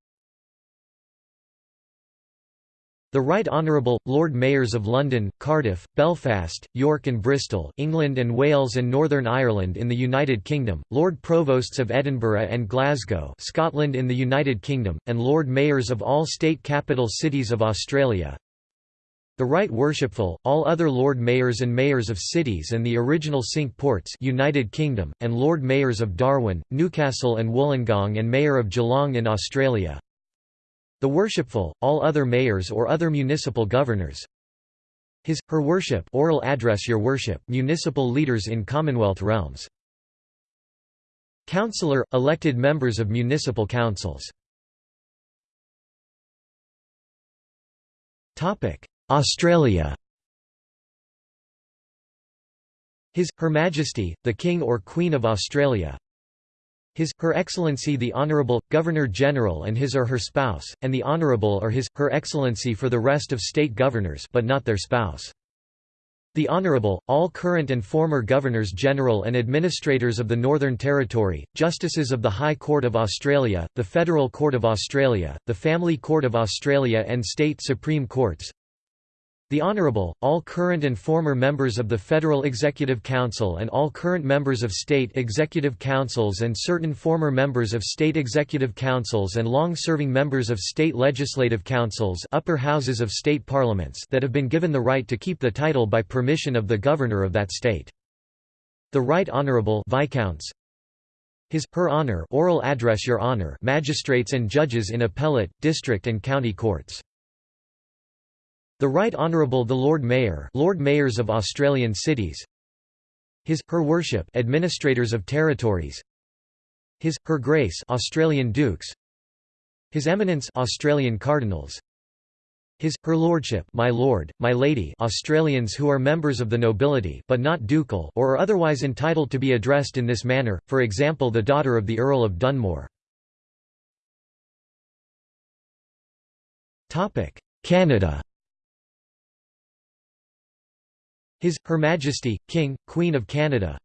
The Right Honourable, Lord Mayors of London, Cardiff, Belfast, York and Bristol England and Wales and Northern Ireland in the United Kingdom, Lord Provosts of Edinburgh and Glasgow Scotland in the United Kingdom, and Lord Mayors of all state capital cities of Australia the Right Worshipful, all other Lord Mayors and Mayors of cities and the original Cinque Ports United Kingdom, and Lord Mayors of Darwin, Newcastle and Wollongong and Mayor of Geelong in Australia. The Worshipful, all other mayors or other municipal governors. His, Her Worship oral address Your Worship municipal leaders in Commonwealth realms. Councillor – elected members of municipal councils Australia His, Her Majesty, the King or Queen of Australia His, Her Excellency the Honourable, Governor-General and his or her spouse, and the Honourable or his, Her Excellency for the rest of state governors but not their spouse. The Honourable, all current and former Governors-General and Administrators of the Northern Territory, Justices of the High Court of Australia, the Federal Court of Australia, the Family Court of Australia and State Supreme Courts The Honorable, all current and former members of the Federal Executive Council and all current members of state executive councils and certain former members of state executive councils and long-serving members of state legislative councils upper houses of state parliaments that have been given the right to keep the title by permission of the governor of that state. The Right Honorable Viscounts his, her honor oral address Your Honor magistrates and judges in appellate, district and county courts. The Right Honourable the Lord Mayor Lord Mayors of Australian cities. His, Her Worship Administrators of Territories. His, Her Grace Australian Dukes. His Eminence Australian Cardinals. His, Her Lordship my Lord, my Lady Australians who are members of the nobility but not ducal or are otherwise entitled to be addressed in this manner, for example the daughter of the Earl of Dunmore. Canada His, Her Majesty, King, Queen of Canada.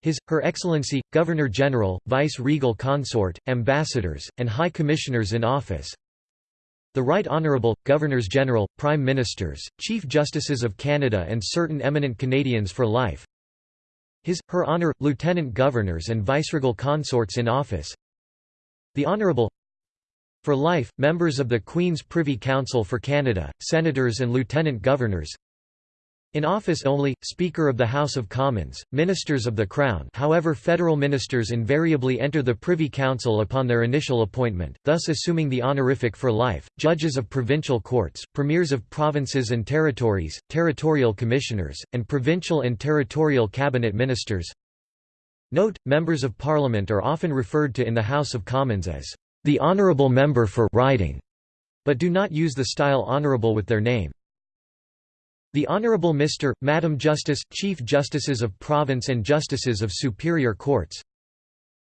His, Her Excellency, Governor-General, Vice-Regal Consort, Ambassadors, and High Commissioners in Office. The Right Honourable, Governors-General, Prime Ministers, Chief Justices of Canada and certain eminent Canadians for life. His, Her Honour, Lieutenant Governors and Viceregal Consorts in Office. The Honourable for life, members of the Queen's Privy Council for Canada, Senators and Lieutenant Governors in office only, Speaker of the House of Commons, Ministers of the Crown however federal ministers invariably enter the Privy Council upon their initial appointment, thus assuming the honorific for life, judges of provincial courts, premiers of provinces and territories, territorial commissioners, and provincial and territorial cabinet ministers. Note, members of Parliament are often referred to in the House of Commons as the honourable member for riding, but do not use the style honourable with their name. The Honourable Mr., Madam Justice, Chief Justices of Province and Justices of Superior Courts.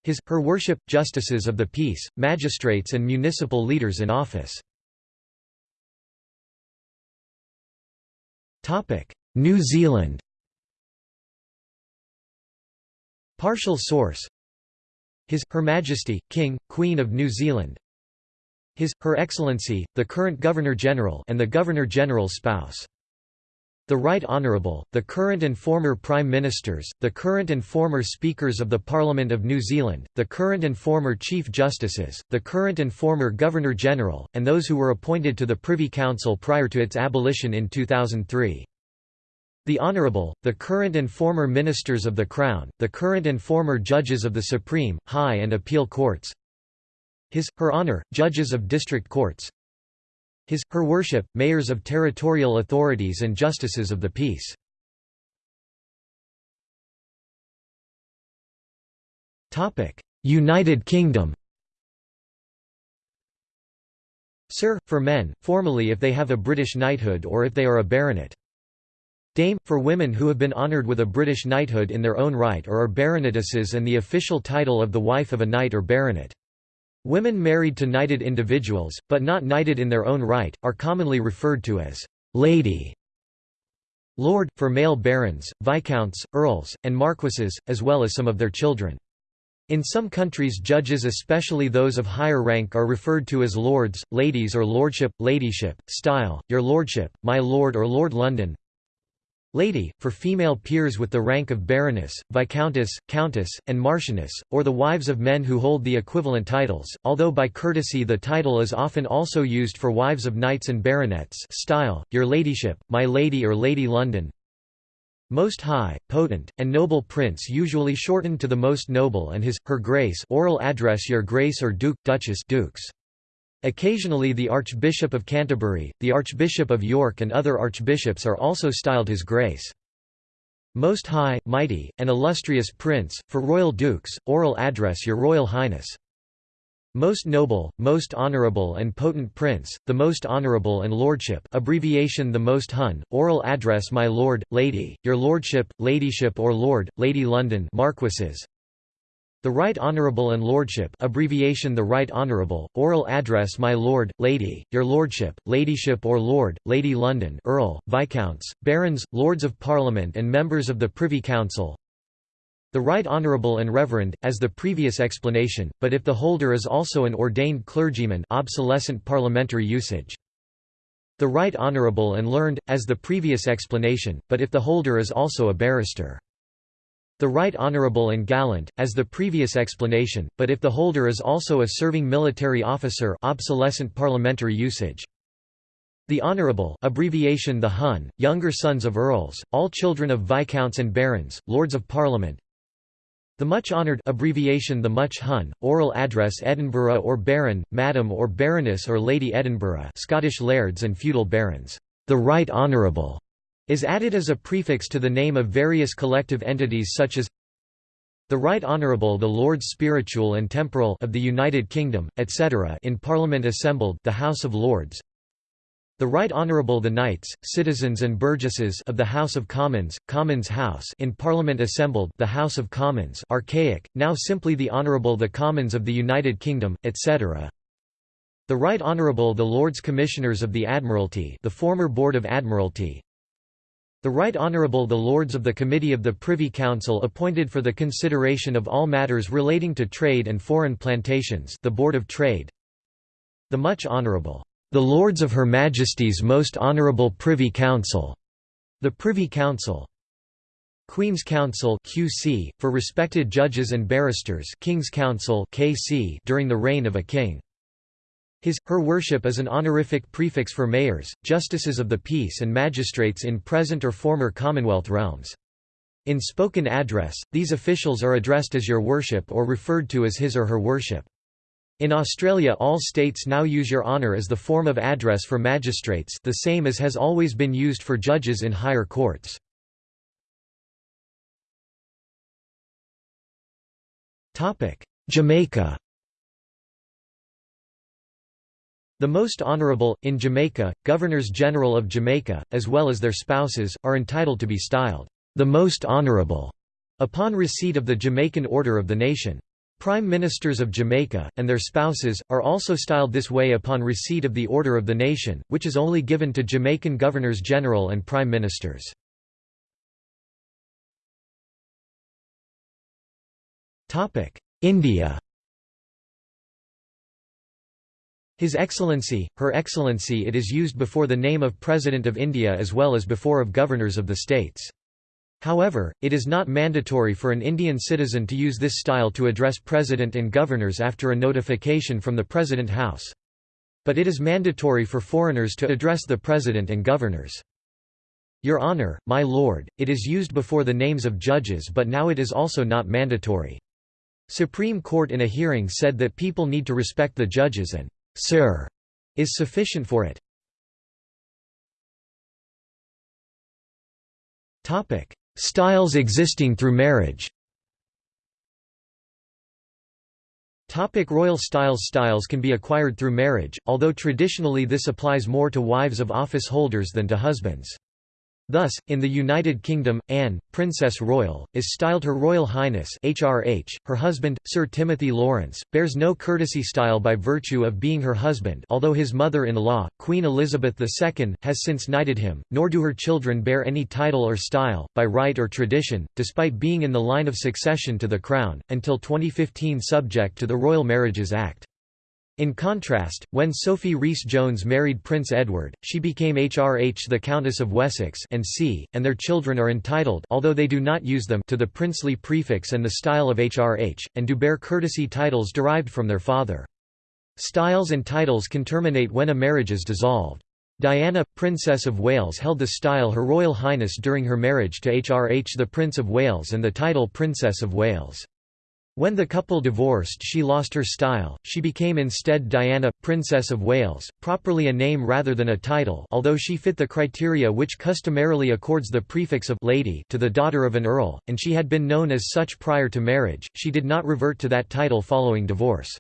His, Her Worship, Justices of the Peace, Magistrates and Municipal Leaders in Office. New Zealand. Partial source. His, Her Majesty, King, Queen of New Zealand. His, Her Excellency, the current Governor-General and the Governor-General's spouse the Right Honourable, the current and former Prime Ministers, the current and former Speakers of the Parliament of New Zealand, the current and former Chief Justices, the current and former Governor-General, and those who were appointed to the Privy Council prior to its abolition in 2003. The Honourable, the current and former Ministers of the Crown, the current and former Judges of the Supreme, High and Appeal Courts His, Her Honour, Judges of District Courts his, Her Worship, Mayors of Territorial Authorities and Justices of the Peace. United Kingdom Sir, for men, formally if they have a British knighthood or if they are a baronet. Dame, for women who have been honoured with a British knighthood in their own right or are baronetesses and the official title of the wife of a knight or baronet. Women married to knighted individuals, but not knighted in their own right, are commonly referred to as «lady» Lord, for male barons, viscounts, earls, and marquises, as well as some of their children. In some countries judges especially those of higher rank are referred to as lords, ladies or lordship, ladyship, style, your lordship, my lord or Lord London Lady, for female peers with the rank of Baroness, Viscountess, Countess, and Marchioness, or the wives of men who hold the equivalent titles, although by courtesy the title is often also used for wives of knights and baronets style, Your Ladyship, My Lady or Lady London Most High, Potent, and Noble Prince usually shortened to the Most Noble and His, Her Grace oral address Your Grace or Duke, Duchess Dukes. Occasionally the Archbishop of Canterbury, the Archbishop of York and other archbishops are also styled His Grace. Most High, Mighty, and Illustrious Prince, for royal dukes, oral address Your Royal Highness. Most Noble, Most Honourable and Potent Prince, the Most Honourable and Lordship abbreviation the Most Hun, oral address My Lord, Lady, Your Lordship, Ladyship or Lord, Lady London Marquises, the Right Honourable and Lordship abbreviation The Right Honourable, oral address My Lord, Lady, Your Lordship, Ladyship or Lord, Lady London Earl, Viscounts, Barons, Lords of Parliament and members of the Privy Council The Right Honourable and Reverend, as the previous explanation, but if the holder is also an ordained clergyman obsolescent parliamentary usage The Right Honourable and Learned, as the previous explanation, but if the holder is also a barrister. The Right Honourable and Gallant, as the previous explanation, but if the holder is also a serving military officer obsolescent parliamentary usage. The Honourable abbreviation the Hun, younger sons of earls, all children of viscounts and barons, lords of parliament. The much honoured abbreviation the much Hun, oral address Edinburgh or Baron, Madam or Baroness or Lady Edinburgh Scottish lairds and feudal barons. The Right Honourable is added as a prefix to the name of various collective entities such as the Right Honourable the Lords Spiritual and Temporal of the United Kingdom, etc. in Parliament assembled the House of Lords the Right Honourable the Knights, Citizens and Burgesses of the House of Commons, Commons House in Parliament assembled the House of Commons archaic, now simply the Honourable the Commons of the United Kingdom, etc. The Right Honourable the Lords Commissioners of the Admiralty the former Board of Admiralty the Right Honourable the Lords of the Committee of the Privy Council appointed for the consideration of all matters relating to trade and foreign plantations the Board of Trade the Much Honourable the Lords of Her Majesty's Most Honourable Privy Council, the Privy Council. Queen's Counsel QC, for respected judges and barristers King's Counsel KC during the reign of a king. His, her worship is an honorific prefix for mayors, justices of the peace and magistrates in present or former Commonwealth realms. In spoken address, these officials are addressed as your worship or referred to as his or her worship. In Australia all states now use Your Honour as the form of address for magistrates the same as has always been used for judges in higher courts. Jamaica The Most Honourable, in Jamaica, Governors-General of Jamaica, as well as their spouses, are entitled to be styled, the Most Honourable, upon receipt of the Jamaican Order of the Nation. Prime Ministers of Jamaica, and their spouses, are also styled this way upon receipt of the Order of the Nation, which is only given to Jamaican Governors-General and Prime Ministers. India His Excellency, Her Excellency it is used before the name of President of India as well as before of Governors of the states. However, it is not mandatory for an Indian citizen to use this style to address President and governors after a notification from the President House. But it is mandatory for foreigners to address the President and governors. Your Honour, my Lord, it is used before the names of judges but now it is also not mandatory. Supreme Court in a hearing said that people need to respect the judges and Sir is sufficient for it. Styles existing through marriage Topic royal styles Styles can be acquired through marriage, although traditionally this applies more to wives of office holders than to husbands. Thus, in the United Kingdom, Anne, Princess Royal, is styled Her Royal Highness HRH. Her husband, Sir Timothy Lawrence, bears no courtesy style by virtue of being her husband although his mother-in-law, Queen Elizabeth II, has since knighted him, nor do her children bear any title or style, by right or tradition, despite being in the line of succession to the crown, until 2015 subject to the Royal Marriages Act. In contrast, when Sophie Rhys-Jones married Prince Edward, she became HRH the Countess of Wessex and C, and their children are entitled although they do not use them to the princely prefix and the style of HRH, and do bear courtesy titles derived from their father. Styles and titles can terminate when a marriage is dissolved. Diana, Princess of Wales held the style Her Royal Highness during her marriage to HRH the Prince of Wales and the title Princess of Wales. When the couple divorced she lost her style, she became instead Diana, Princess of Wales, properly a name rather than a title although she fit the criteria which customarily accords the prefix of «lady» to the daughter of an earl, and she had been known as such prior to marriage, she did not revert to that title following divorce.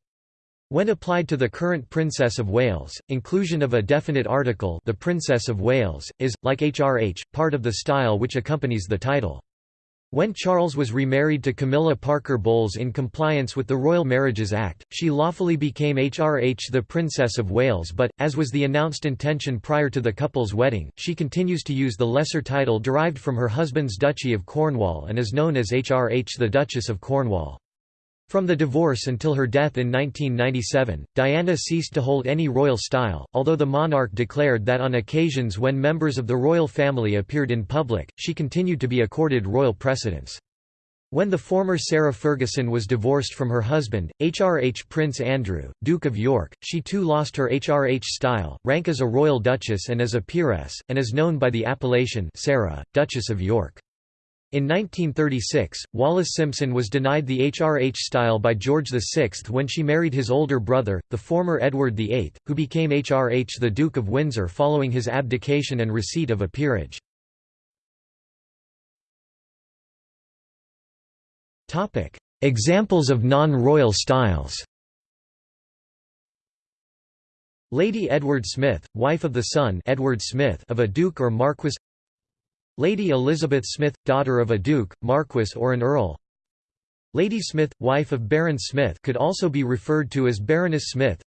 When applied to the current Princess of Wales, inclusion of a definite article the Princess of Wales, is, like HRH, part of the style which accompanies the title. When Charles was remarried to Camilla Parker Bowles in compliance with the Royal Marriages Act, she lawfully became HRH the Princess of Wales but, as was the announced intention prior to the couple's wedding, she continues to use the lesser title derived from her husband's Duchy of Cornwall and is known as HRH the Duchess of Cornwall. From the divorce until her death in 1997, Diana ceased to hold any royal style, although the monarch declared that on occasions when members of the royal family appeared in public, she continued to be accorded royal precedence. When the former Sarah Ferguson was divorced from her husband, HRH Prince Andrew, Duke of York, she too lost her HRH style, rank as a royal duchess and as a peeress, and is known by the appellation Sarah, Duchess of York. In 1936, Wallis Simpson was denied the HRH style by George VI when she married his older brother, the former Edward VIII, who became HRH the Duke of Windsor following his abdication and receipt of a peerage. Examples of non-royal styles Lady Edward Smith, wife of the son Edward Smith of a duke or marquess Lady Elizabeth Smith, daughter of a duke, marquess or an earl. Lady Smith, wife of Baron Smith could also be referred to as Baroness Smith.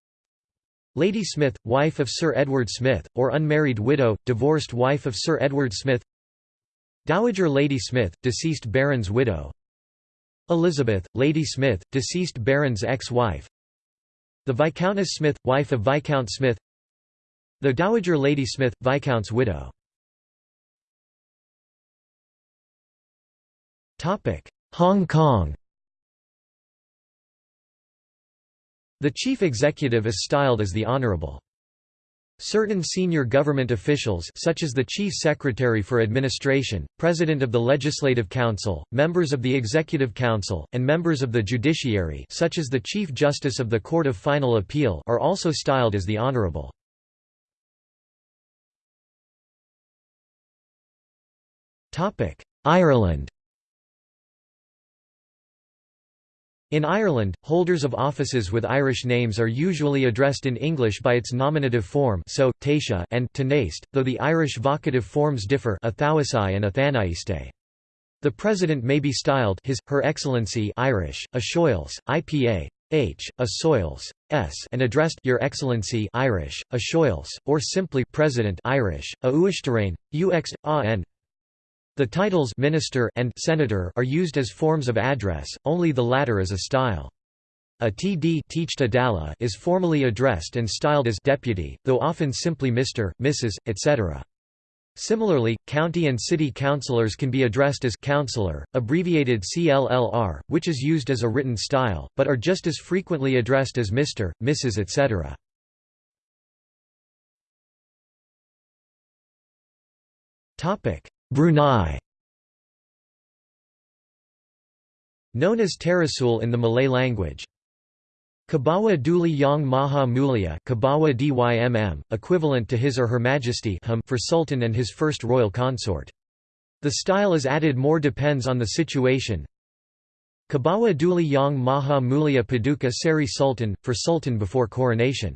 Lady Smith, wife of Sir Edward Smith, or unmarried widow, divorced wife of Sir Edward Smith. Dowager Lady Smith, deceased Baron's widow. Elizabeth, Lady Smith, deceased Baron's ex-wife. The Viscountess Smith, wife of Viscount Smith. The Dowager Lady Smith, Viscount's widow Hong Kong The chief executive is styled as the Honourable. Certain senior government officials such as the Chief Secretary for Administration, President of the Legislative Council, members of the Executive Council, and members of the judiciary such as the Chief Justice of the Court of Final Appeal are also styled as the Honourable. Ireland In Ireland, holders of offices with Irish names are usually addressed in English by its nominative form so, Taoiseach and Tánaiste, though the Irish vocative forms differ and The president may be styled his, her excellency Irish, a Shoils, IPA, H, a Soils, S and addressed Your Excellency Irish, a Shoils, or simply President Irish, a Uishterain, UX, AN, the titles minister and senator are used as forms of address, only the latter is a style. A TD is formally addressed and styled as deputy, though often simply Mr., Mrs., etc. Similarly, county and city councillors can be addressed as councillor, abbreviated CLLR, which is used as a written style, but are just as frequently addressed as Mr., Mrs. etc. Brunei Known as Terasul in the Malay language. Kebawah Duli Yang Maha Mulia Kebawah DYMM, equivalent to His or Her Majesty for Sultan and his first royal consort. The style is added more depends on the situation. Kebawah Duli Yang Maha Mulia Paduka Seri Sultan, for Sultan before coronation.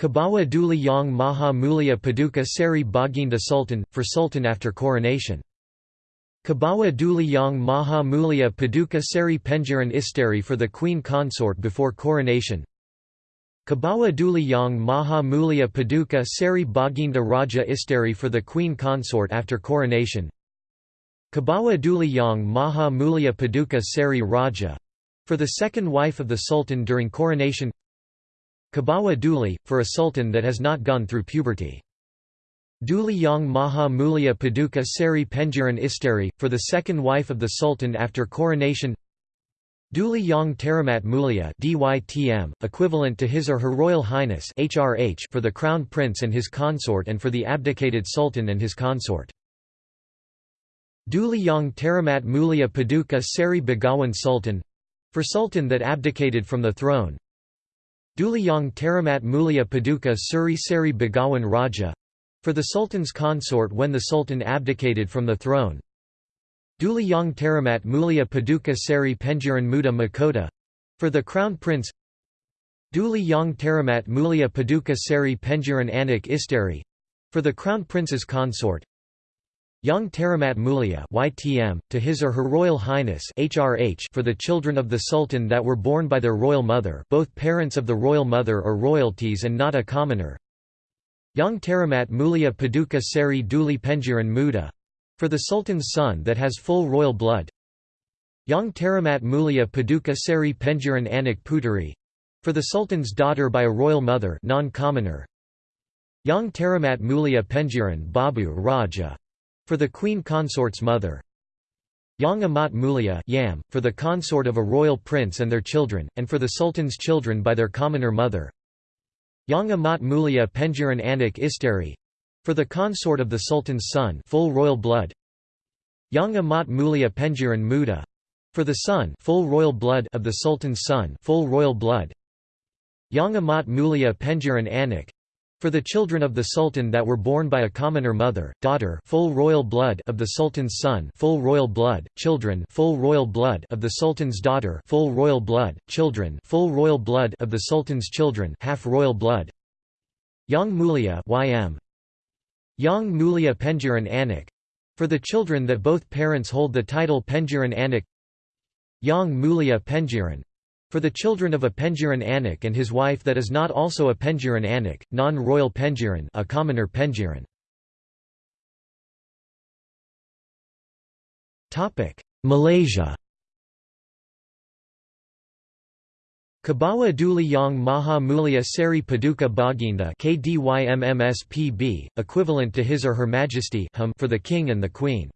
Kebawah Duli Yang Maha Mulia Paduka Seri Baginda Sultan, for Sultan after coronation. Kebawah Duli Yang Maha Mulia Paduka Seri Pengiran Isteri for the Queen Consort before coronation. Kebawah Duli Yang Maha Mulia Paduka Seri Baginda Raja Isteri for the Queen Consort after coronation. Kebawah Duli Yang Maha Mulia Paduka Seri Raja for the second wife of the Sultan during coronation. Kebawah Duli, for a sultan that has not gone through puberty. Duli Yang Maha Mulia Paduka Seri Pengiran Isteri, for the second wife of the sultan after coronation Duli Yang Teramat Mulia DYTM, equivalent to His or Her Royal Highness HRH for the Crown Prince and his consort and for the abdicated sultan and his consort. Duli Yang Teramat Mulia Paduka Seri Begawan Sultan for sultan that abdicated from the throne Duliyang Teramat Mulia Paduka Suri Seri Begawan Raja for the Sultan's consort when the Sultan abdicated from the throne. Duliyang Teramat Mulia Paduka Seri Pengiran Muda Mahkota for the Crown Prince. Duli Yang Teramat Mulia Paduka Seri Pengiran Anak Isteri for the Crown Prince's consort. Yang Teramat Mulia YTM, to His or Her Royal Highness HRH for the children of the Sultan that were born by their royal mother both parents of the royal mother or royalties and not a commoner Yang Teramat Mulia Paduka Seri Duli Pengiran Muda for the Sultan's son that has full royal blood Yang Teramat Mulia Paduka Seri Pengiran Anak Puteri for the Sultan's daughter by a royal mother non-commoner. Yang Teramat Mulia Pengiran Babu Raja for the queen consort's mother. Yang Amat Mulia Yam, for the consort of a royal prince and their children, and for the sultan's children by their commoner mother. Yang Amat Mulia Pengiran Anak Isteri for the consort of the sultan's son full royal blood. Yang Amat Mulia Pengiran Muda for the son full royal blood of the sultan's son full royal blood. Yang Amat Mulia Anak for the children of the sultan that were born by a commoner mother, daughter full royal blood of the sultan's son full royal blood, children full royal blood of the sultan's daughter full royal blood, children full royal blood of the sultan's children half royal blood. Yang Mulia ym. Yang Mulia Pengiran Anak for the children that both parents hold the title Pengiran Anak Yang Mulia Pengiran for the children of a Pengiran Anak and his wife that is not also a Pengiran Anak, non-royal Pengiran a commoner Pengiran. Malaysia Kebawah Duli Yang Maha Mulia Seri Paduka Baginda KDYMMSPB, equivalent to His or Her Majesty for the King and the Queen.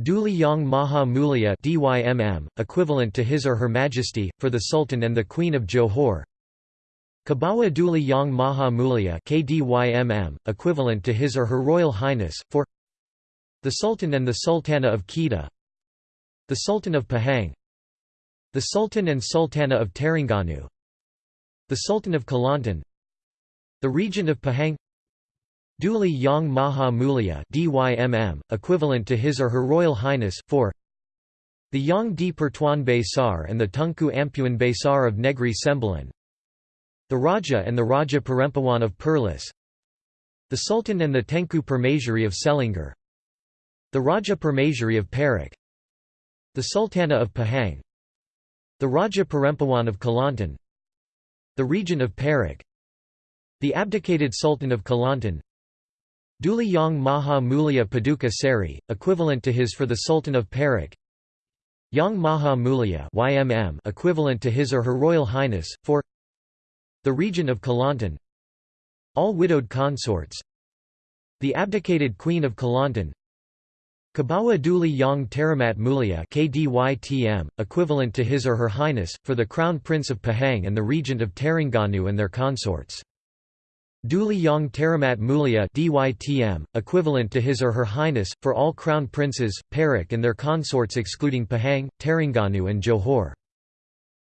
Duli Yang Maha Mulia DYMM, equivalent to His or Her Majesty, for the Sultan and the Queen of Johor. Kebawah Duli Yang Maha Mulia KDYMM, equivalent to His or Her Royal Highness, for the Sultan and the Sultana of Kedah. The Sultan of Pahang. The Sultan and Sultana of Terengganu. The Sultan of Kelantan. The Regent of Pahang Duli Yang Maha Mulia DYMM, equivalent to His or Her Royal Highness, for the Yang di Pertuan Besar and the Tunku Ampuan Besar of Negri Sembilan the Raja and the Raja Perempuan of Perlis the Sultan and the Tengku Permaisuri of Selangor the Raja Permaisuri of Perak the Sultana of Pahang the Raja Perempuan of Kelantan the region of Perak the abdicated Sultan of Kelantan Duli Yang Maha Mulia Paduka Seri, equivalent to his for the Sultan of Perak. Yang Maha Mulia YMM equivalent to his or her Royal Highness, for the region of Kelantan. All widowed consorts. The abdicated Queen of Kelantan. Kebawah Duli Yang Teramat Mulia KDYTM, equivalent to his or her Highness, for the Crown Prince of Pahang and the Regent of Terengganu and their consorts Duli Yang Teramat Mulia DYTM, equivalent to His or Her Highness, for all Crown Princes, Perak and their consorts excluding Pahang, Terengganu and Johor.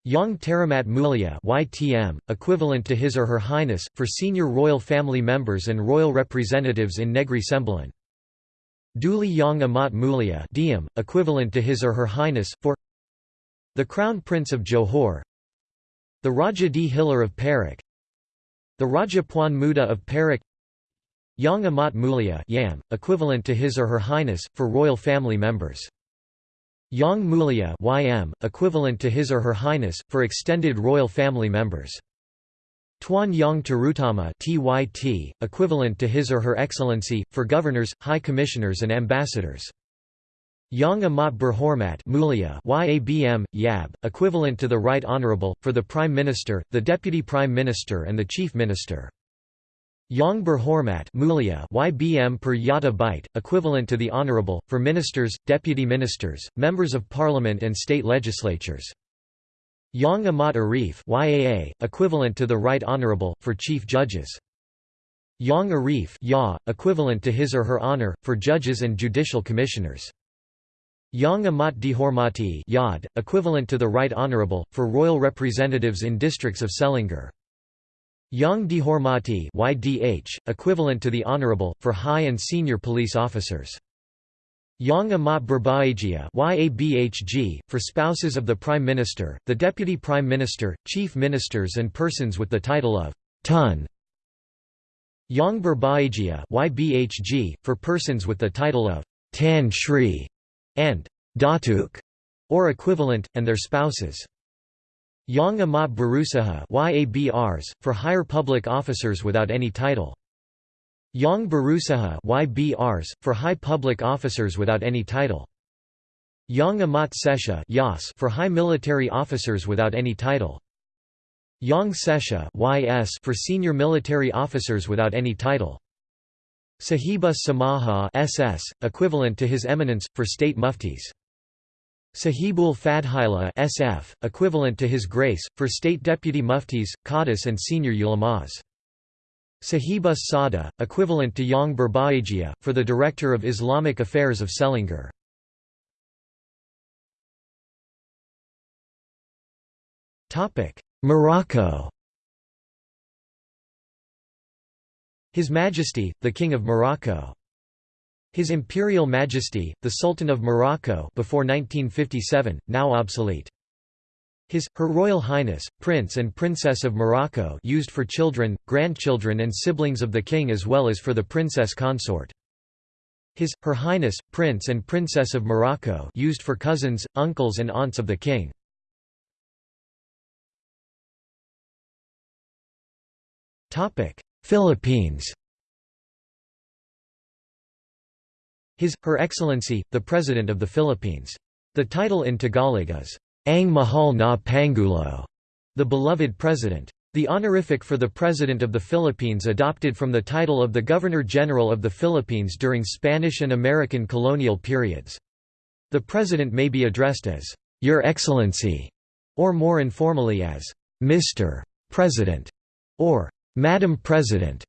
Yang Teramat Mulia YTM, equivalent to His or Her Highness, for senior royal family members and royal representatives in Negri Sembilan. Duli Yang Amat Mulia Diem, equivalent to His or Her Highness, for the Crown Prince of Johor the Raja di Hilir of Perak the Raja Puan Muda of Perak Yang Amat Mulia Yam, equivalent to His or Her Highness, for royal family members. Yang Mulia YM, equivalent to His or Her Highness, for extended royal family members. Tuan Yang Terutama TYT, equivalent to His or Her Excellency, for governors, high commissioners and ambassadors. Yang Amat Berhormat YABM, YAB, equivalent to the Right Honourable, for the Prime Minister, the Deputy Prime Minister and the Chief Minister. Yang Berhormat YBM per Yata Byte, equivalent to the Honourable, for ministers, deputy ministers, members of parliament and state legislatures. Yang Amat Arif YAA, equivalent to the Right Honourable, for chief judges. Yang Arif ya, equivalent to his or her honour, for judges and judicial commissioners. Yang Amat Dihormati equivalent to the Right Honourable, for royal representatives in districts of Selangor. Yang Dihormati YDH, equivalent to the Honourable, for high and senior police officers. Yang Amat Berbahagia YABHG, for spouses of the Prime Minister, the Deputy Prime Minister, Chief Ministers and persons with the title of Tun. Yang YBHG, for persons with the title of Tan Sri and datuk, or equivalent, and their spouses. Yang Amat Berusaha YABRs, for higher public officers without any title. Yang Berusaha YBRs, for high public officers without any title. Yang Amat Sesha Yas for high military officers without any title. Yang Sesha YS for senior military officers without any title. Sahibus Samaha SS, equivalent to His Eminence, for state muftis. Sahibul Fadhila SF, equivalent to His Grace, for state deputy muftis, qadis and senior ulamas. Sahibus Sada, equivalent to Yang Berbahagia, for the Director of Islamic Affairs of Selangor. Morocco His Majesty, the King of Morocco. His Imperial Majesty, the Sultan of Morocco before 1957, now obsolete. His, Her Royal Highness, Prince and Princess of Morocco used for children, grandchildren and siblings of the King as well as for the Princess Consort. His, Her Highness, Prince and Princess of Morocco used for cousins, uncles and aunts of the King. Philippines His, Her Excellency, the President of the Philippines. The title in Tagalog is, Ang Mahal na Pangulo, the beloved President. The honorific for the President of the Philippines adopted from the title of the Governor-General of the Philippines during Spanish and American colonial periods. The President may be addressed as, Your Excellency, or more informally as, Mr. President, or Madam President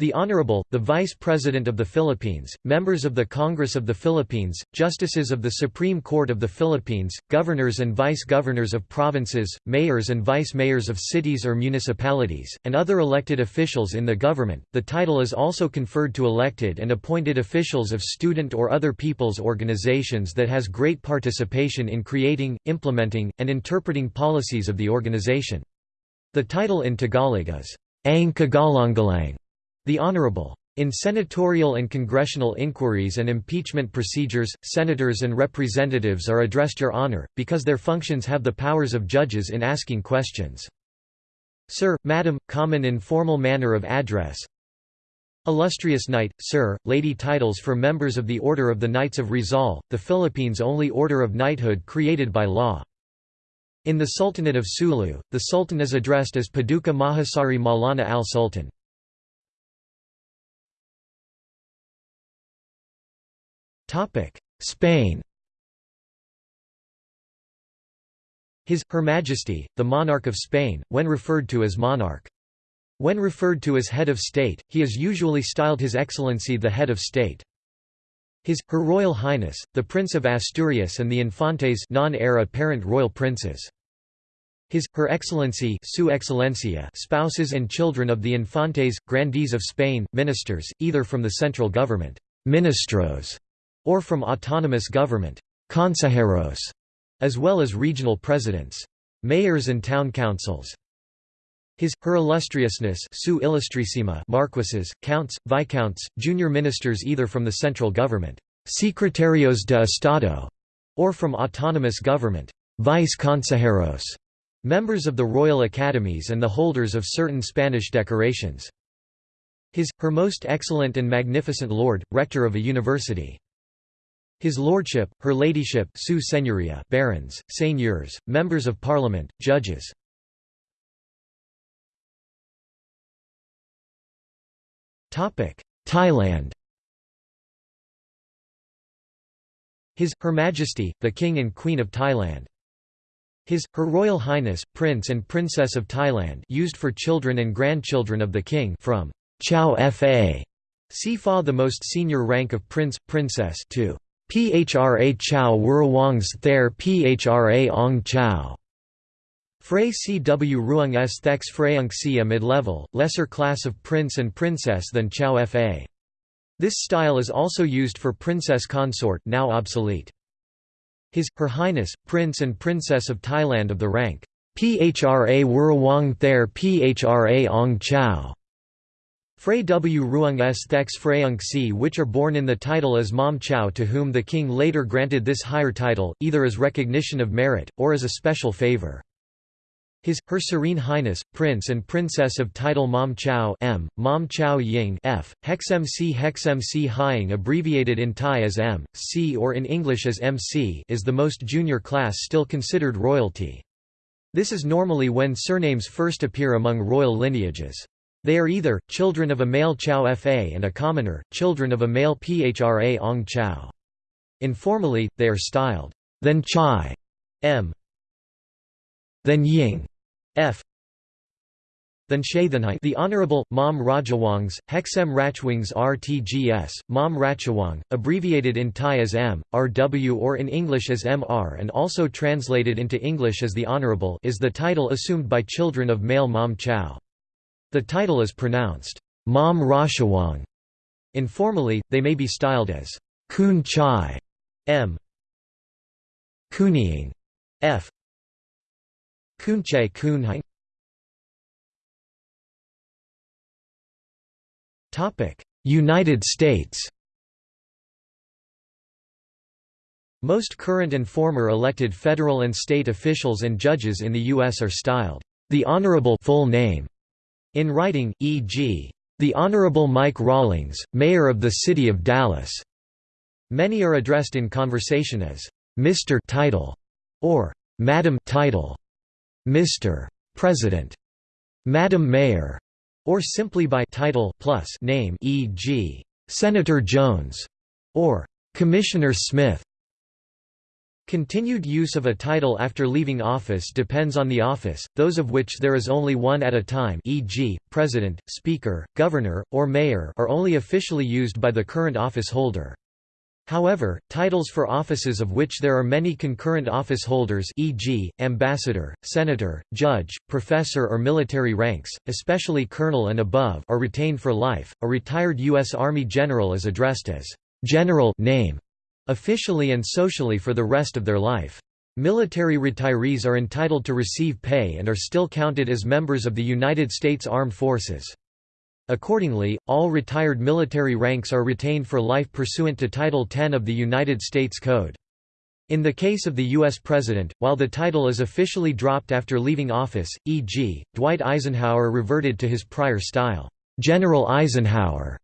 the Honorable, the Vice President of the Philippines, members of the Congress of the Philippines, justices of the Supreme Court of the Philippines, governors and vice-governors of provinces, mayors and vice-mayors of cities or municipalities, and other elected officials in the government. The title is also conferred to elected and appointed officials of student or other people's organizations that has great participation in creating, implementing, and interpreting policies of the organization. The title in Tagalog is, Ang Kagalang-galang, the Honorable. In senatorial and congressional inquiries and impeachment procedures, senators and representatives are addressed Your Honor, because their functions have the powers of judges in asking questions. Sir, Madam, common informal manner of address Illustrious Knight, Sir, Lady titles for members of the Order of the Knights of Rizal, the Philippines' only order of knighthood created by law. In the Sultanate of Sulu, the Sultan is addressed as Paduka Mahasari Maulana al-Sultan. Spain His, Her Majesty, the Monarch of Spain, when referred to as monarch. When referred to as head of state, he is usually styled His Excellency the Head of State. His, Her Royal Highness, the Prince of Asturias and the Infantes non-heir apparent royal princes. His, Her Excellency Su Excelencia spouses and children of the Infantes, Grandees of Spain, ministers, either from the central government ministros, or from autonomous government consejeros, as well as regional presidents mayors and town councils. His, Her Illustriousness Su Ilustrísima Marquises, Counts, Viscounts, junior ministers either from the central government Secretarios de Estado, or from autonomous government Vice Consejeros, members of the Royal Academies and the holders of certain Spanish decorations. His, Her Most Excellent and Magnificent Lord, Rector of a University. His Lordship, Her Ladyship Su Señoria barons, seigneurs, members of parliament, judges. Thailand His, Her Majesty, the King and Queen of Thailand. His, Her Royal Highness, Prince and Princess of Thailand used for children and grandchildren of the King from Chao Fa. Fa the most senior rank of Prince, Princess to Phra Chow Wurawang's Thair Phra Ong Chao. Frey CW Ruang S Thex Freyung a mid-level, lesser class of prince and princess than Chao Fa. This style is also used for princess consort now obsolete. His, Her Highness, Prince and Princess of Thailand of the rank Phra Wurawang Thair Phra Ong Chao. Frey W. Ruang S. Thex Freyung C. which are born in the title as Mom Chao to whom the king later granted this higher title, either as recognition of merit, or as a special favor. His, Her Serene Highness, Prince and Princess of Title Mom Chao M, Mom Chao Ying F, Hex MC Hex MC Hying abbreviated in Thai as M, C or in English as MC is the most junior class still considered royalty. This is normally when surnames first appear among royal lineages. They are either, children of a male Chao Fa and a commoner, children of a male Phra Ong Chao. Informally, they are styled, then Chai M, then Ying F then Shaithanai the Honorable, Mom Rajawongs, Hexem Rachwings RTGS, Mom Rachawong, abbreviated in Thai as M, RW or in English as MR and also translated into English as the Honorable is the title assumed by children of male Mom Chao. The title is pronounced, Mom Rashawong. Informally, they may be styled as Kun Chai M. Kunying F. Kunche Kunhang United States Most current and former elected federal and state officials and judges in the U.S. are styled, "...the Honorable full name", in writing, e.g., "...the Honorable Mike Rawlings, Mayor of the City of Dallas". Many are addressed in conversation as, "...Mr. Title", or "...Madam Title". Mr. President, Madam Mayor, or simply by title plus name e.g. Senator Jones or Commissioner Smith. Continued use of a title after leaving office depends on the office, those of which there is only one at a time e.g., President, Speaker, Governor, or Mayor are only officially used by the current office holder. However, titles for offices of which there are many concurrent office holders e.g., ambassador, senator, judge, professor or military ranks, especially colonel and above are retained for life. A retired U.S. Army general is addressed as general name officially and socially for the rest of their life. Military retirees are entitled to receive pay and are still counted as members of the United States Armed Forces. Accordingly, all retired military ranks are retained for life pursuant to Title 10 of the United States Code. In the case of the U.S. President, while the title is officially dropped after leaving office, e.g., Dwight Eisenhower reverted to his prior style, General Eisenhower.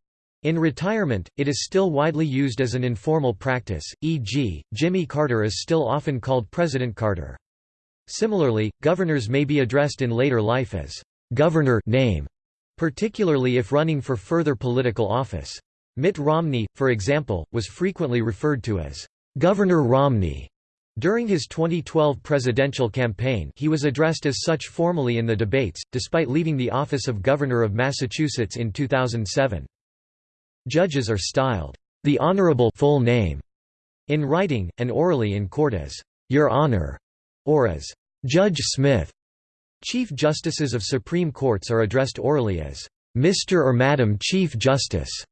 In retirement, it is still widely used as an informal practice, e.g., Jimmy Carter is still often called President Carter. Similarly, governors may be addressed in later life as governor name particularly if running for further political office. Mitt Romney, for example, was frequently referred to as Governor Romney. During his 2012 presidential campaign he was addressed as such formally in the debates, despite leaving the office of Governor of Massachusetts in 2007. Judges are styled, "...the Honorable full name", in writing, and orally in court as, "...Your Honor", or as, "...Judge Smith". Chief Justices of Supreme Courts are addressed orally as, "'Mr. or Madam Chief Justice'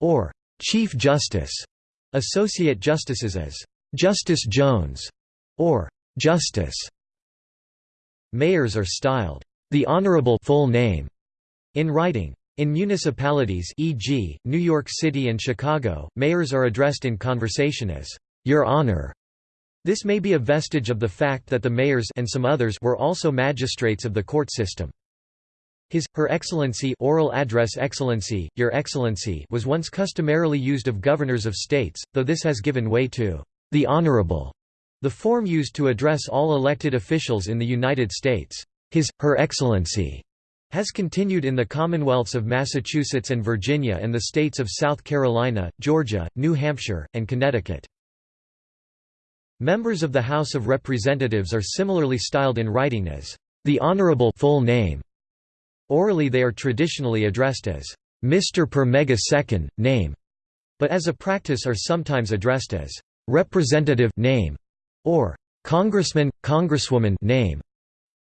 or "'Chief Justice'", Associate Justices as, "'Justice Jones' or "'Justice'". Mayors are styled, "'the Honorable full name' in writing. In municipalities e.g., New York City and Chicago, mayors are addressed in conversation as, "'Your Honor' This may be a vestige of the fact that the mayors and some others were also magistrates of the court system. His, Her Excellency oral address Excellency, Your Excellency was once customarily used of governors of states, though this has given way to the Honorable, the form used to address all elected officials in the United States. His, Her Excellency has continued in the Commonwealths of Massachusetts and Virginia and the states of South Carolina, Georgia, New Hampshire, and Connecticut. Members of the House of Representatives are similarly styled in writing as the Honorable full name. Orally they are traditionally addressed as Mr. per megasecond, name, but as a practice are sometimes addressed as Representative name or Congressman, Congresswoman name,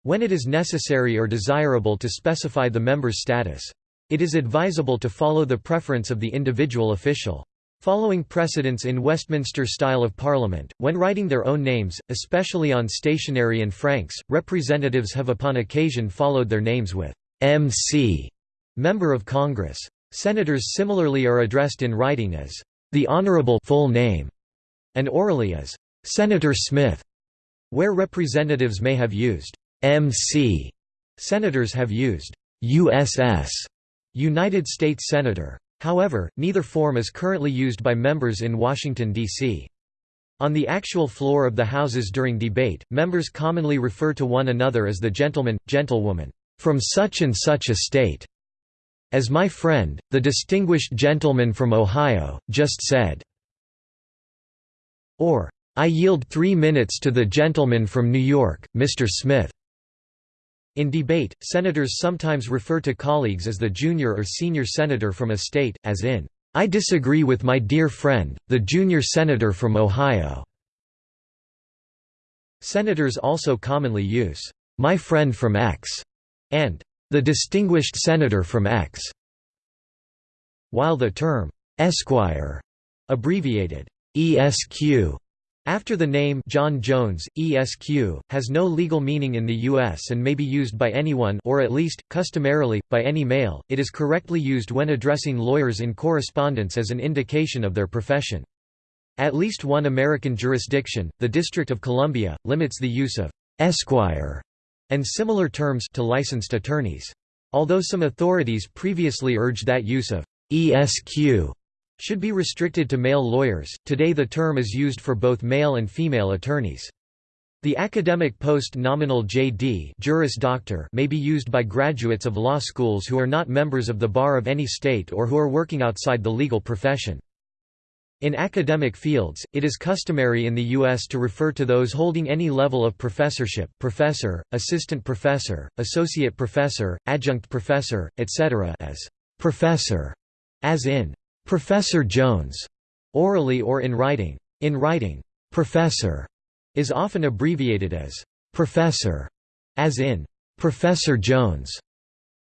when it is necessary or desirable to specify the member's status. It is advisable to follow the preference of the individual official. Following precedents in Westminster style of Parliament, when writing their own names, especially on stationery and franks, representatives have upon occasion followed their names with MC, Member of Congress. Senators similarly are addressed in writing as the Honorable full name, and orally as Senator Smith, where representatives may have used MC senators have used USS United States Senator. However, neither form is currently used by members in Washington, D.C. On the actual floor of the Houses during debate, members commonly refer to one another as the gentleman, gentlewoman, from such and such a state. As my friend, the distinguished gentleman from Ohio, just said. Or, I yield three minutes to the gentleman from New York, Mr. Smith. In debate, senators sometimes refer to colleagues as the junior or senior senator from a state, as in, I disagree with my dear friend, the junior senator from Ohio. Senators also commonly use, my friend from X, and the distinguished senator from X. While the term Esquire, abbreviated ESQ, after the name John Jones, ESQ, has no legal meaning in the U.S. and may be used by anyone or at least, customarily, by any male, it is correctly used when addressing lawyers in correspondence as an indication of their profession. At least one American jurisdiction, the District of Columbia, limits the use of «esquire» and similar terms to licensed attorneys. Although some authorities previously urged that use of «esq» should be restricted to male lawyers. Today the term is used for both male and female attorneys. The academic post nominal JD Juris Doctor may be used by graduates of law schools who are not members of the bar of any state or who are working outside the legal profession. In academic fields, it is customary in the U.S. to refer to those holding any level of professorship professor, assistant professor, associate professor, adjunct professor, etc. as «professor», as in Professor Jones, orally or in writing. In writing, professor is often abbreviated as professor, as in Professor Jones.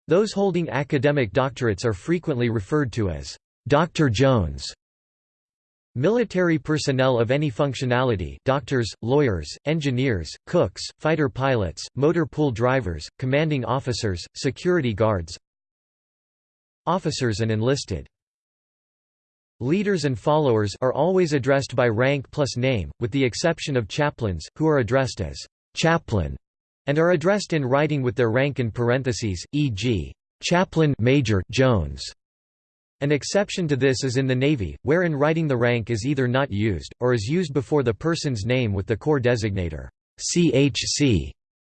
Those holding academic doctorates are frequently referred to as Dr. Jones. Military personnel of any functionality doctors, lawyers, engineers, cooks, fighter pilots, motor pool drivers, commanding officers, security guards officers and enlisted Leaders and followers are always addressed by rank plus name, with the exception of chaplains, who are addressed as chaplain, and are addressed in writing with their rank in parentheses, e.g., chaplain Major Jones. An exception to this is in the Navy, where in writing the rank is either not used, or is used before the person's name with the corps designator CHC,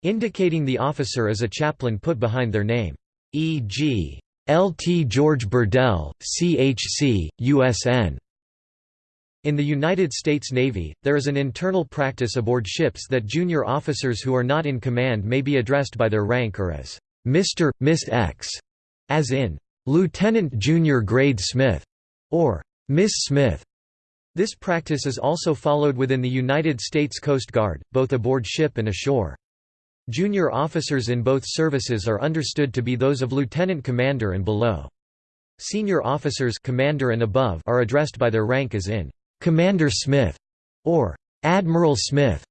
indicating the officer is a chaplain put behind their name. E.g. Lt. George Burdell, CHC, USN. In the United States Navy, there is an internal practice aboard ships that junior officers who are not in command may be addressed by their rank or as Mr., Miss X, as in Lieutenant Junior Grade Smith, or Miss Smith. This practice is also followed within the United States Coast Guard, both aboard ship and ashore. Junior officers in both services are understood to be those of lieutenant commander and below. Senior officers commander and above are addressed by their rank as in Commander Smith or Admiral Smith.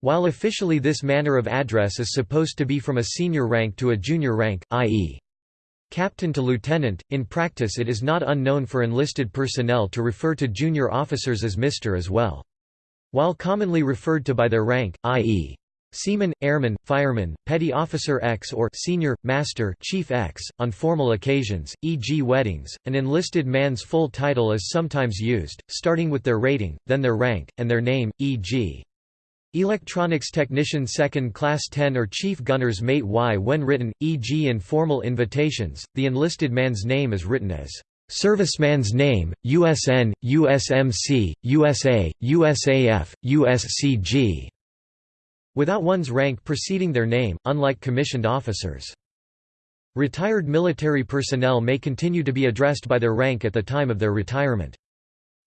While officially this manner of address is supposed to be from a senior rank to a junior rank, i.e. captain to lieutenant, in practice it is not unknown for enlisted personnel to refer to junior officers as Mr. as well. While commonly referred to by their rank, i.e. Seaman, Airman, Fireman, Petty Officer X or Senior, Master Chief X. On formal occasions, e.g. weddings, an enlisted man's full title is sometimes used, starting with their rating, then their rank, and their name, e.g. Electronics Technician Second Class 10 or Chief Gunner's Mate Y when written, e.g. in formal invitations, the enlisted man's name is written as Serviceman's name, USN, USMC, USA, USAF, USCG without one's rank preceding their name, unlike commissioned officers. Retired military personnel may continue to be addressed by their rank at the time of their retirement.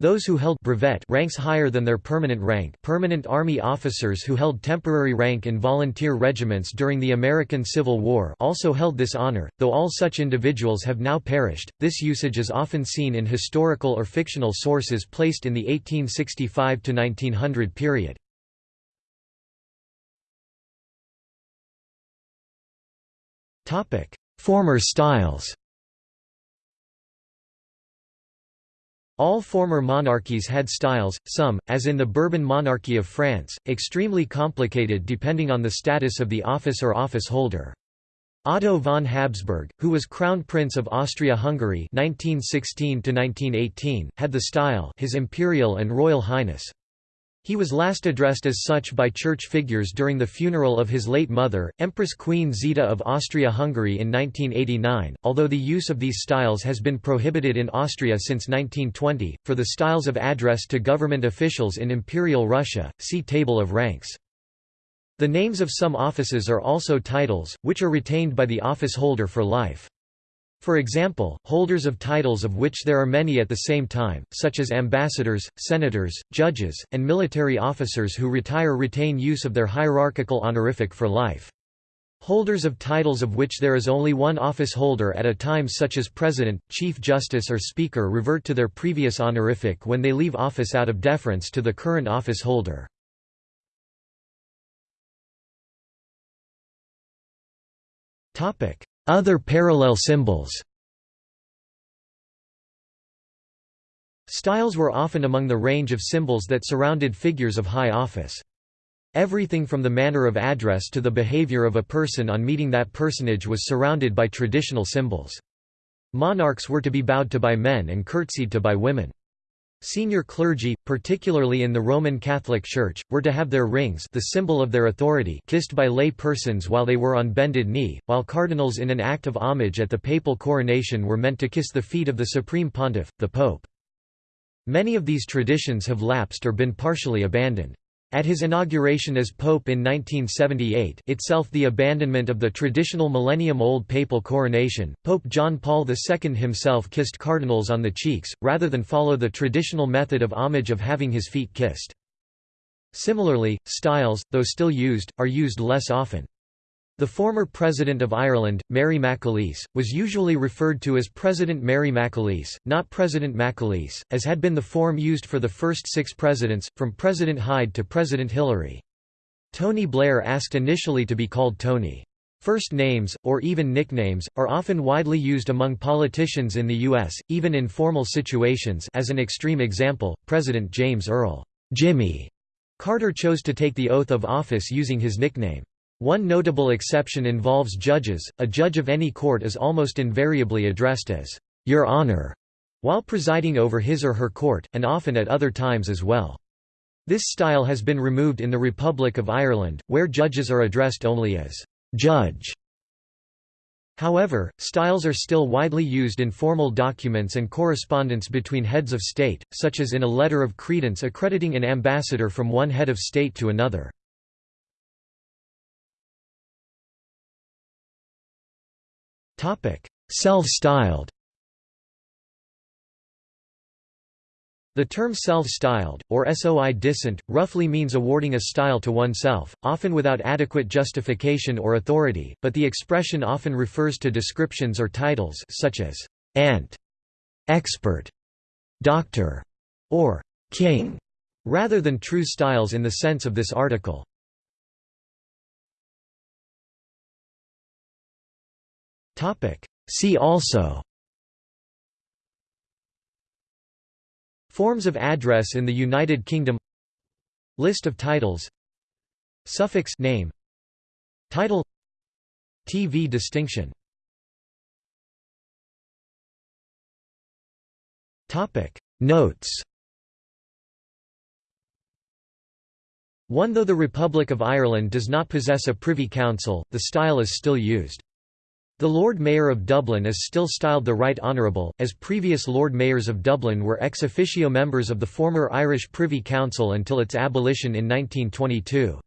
Those who held brevet ranks higher than their permanent rank permanent Army officers who held temporary rank in volunteer regiments during the American Civil War also held this honor, though all such individuals have now perished. This usage is often seen in historical or fictional sources placed in the 1865–1900 period. Former styles All former monarchies had styles, some, as in the Bourbon monarchy of France, extremely complicated depending on the status of the office or office holder. Otto von Habsburg, who was Crown Prince of Austria-Hungary (1916–1918), had the style His Imperial and Royal Highness. He was last addressed as such by church figures during the funeral of his late mother, Empress Queen Zita of Austria-Hungary in 1989, although the use of these styles has been prohibited in Austria since 1920. For the styles of address to government officials in Imperial Russia, see Table of ranks. The names of some offices are also titles, which are retained by the office holder for life. For example, holders of titles of which there are many at the same time, such as ambassadors, senators, judges, and military officers who retire retain use of their hierarchical honorific for life. Holders of titles of which there is only one office holder at a time such as President, Chief Justice or Speaker revert to their previous honorific when they leave office out of deference to the current office holder. Other parallel symbols Styles were often among the range of symbols that surrounded figures of high office. Everything from the manner of address to the behavior of a person on meeting that personage was surrounded by traditional symbols. Monarchs were to be bowed to by men and curtsied to by women. Senior clergy, particularly in the Roman Catholic Church, were to have their rings the symbol of their authority kissed by lay persons while they were on bended knee, while cardinals in an act of homage at the papal coronation were meant to kiss the feet of the supreme pontiff, the pope. Many of these traditions have lapsed or been partially abandoned. At his inauguration as pope in 1978 itself the abandonment of the traditional millennium-old papal coronation, Pope John Paul II himself kissed cardinals on the cheeks, rather than follow the traditional method of homage of having his feet kissed. Similarly, styles, though still used, are used less often. The former President of Ireland, Mary McAleese, was usually referred to as President Mary McAleese, not President McAleese, as had been the form used for the first six presidents, from President Hyde to President Hillery. Tony Blair asked initially to be called Tony. First names, or even nicknames, are often widely used among politicians in the U.S., even in formal situations as an extreme example, President James Earl Jimmy Carter chose to take the oath of office using his nickname. One notable exception involves judges. A judge of any court is almost invariably addressed as, Your Honor, while presiding over his or her court, and often at other times as well. This style has been removed in the Republic of Ireland, where judges are addressed only as, Judge. However, styles are still widely used in formal documents and correspondence between heads of state, such as in a letter of credence accrediting an ambassador from one head of state to another. Self-styled The term self-styled, or soi disant, roughly means awarding a style to oneself, often without adequate justification or authority, but the expression often refers to descriptions or titles such as ant, «expert», «doctor», or «king», rather than true styles in the sense of this article. See also. Forms of address in the United Kingdom. List of titles. Suffix name. Title. TV distinction. Topic. Notes. 1 Though the Republic of Ireland does not possess a Privy Council, the style is still used. The Lord Mayor of Dublin is still styled the Right Honourable, as previous Lord Mayors of Dublin were ex officio members of the former Irish Privy Council until its abolition in 1922.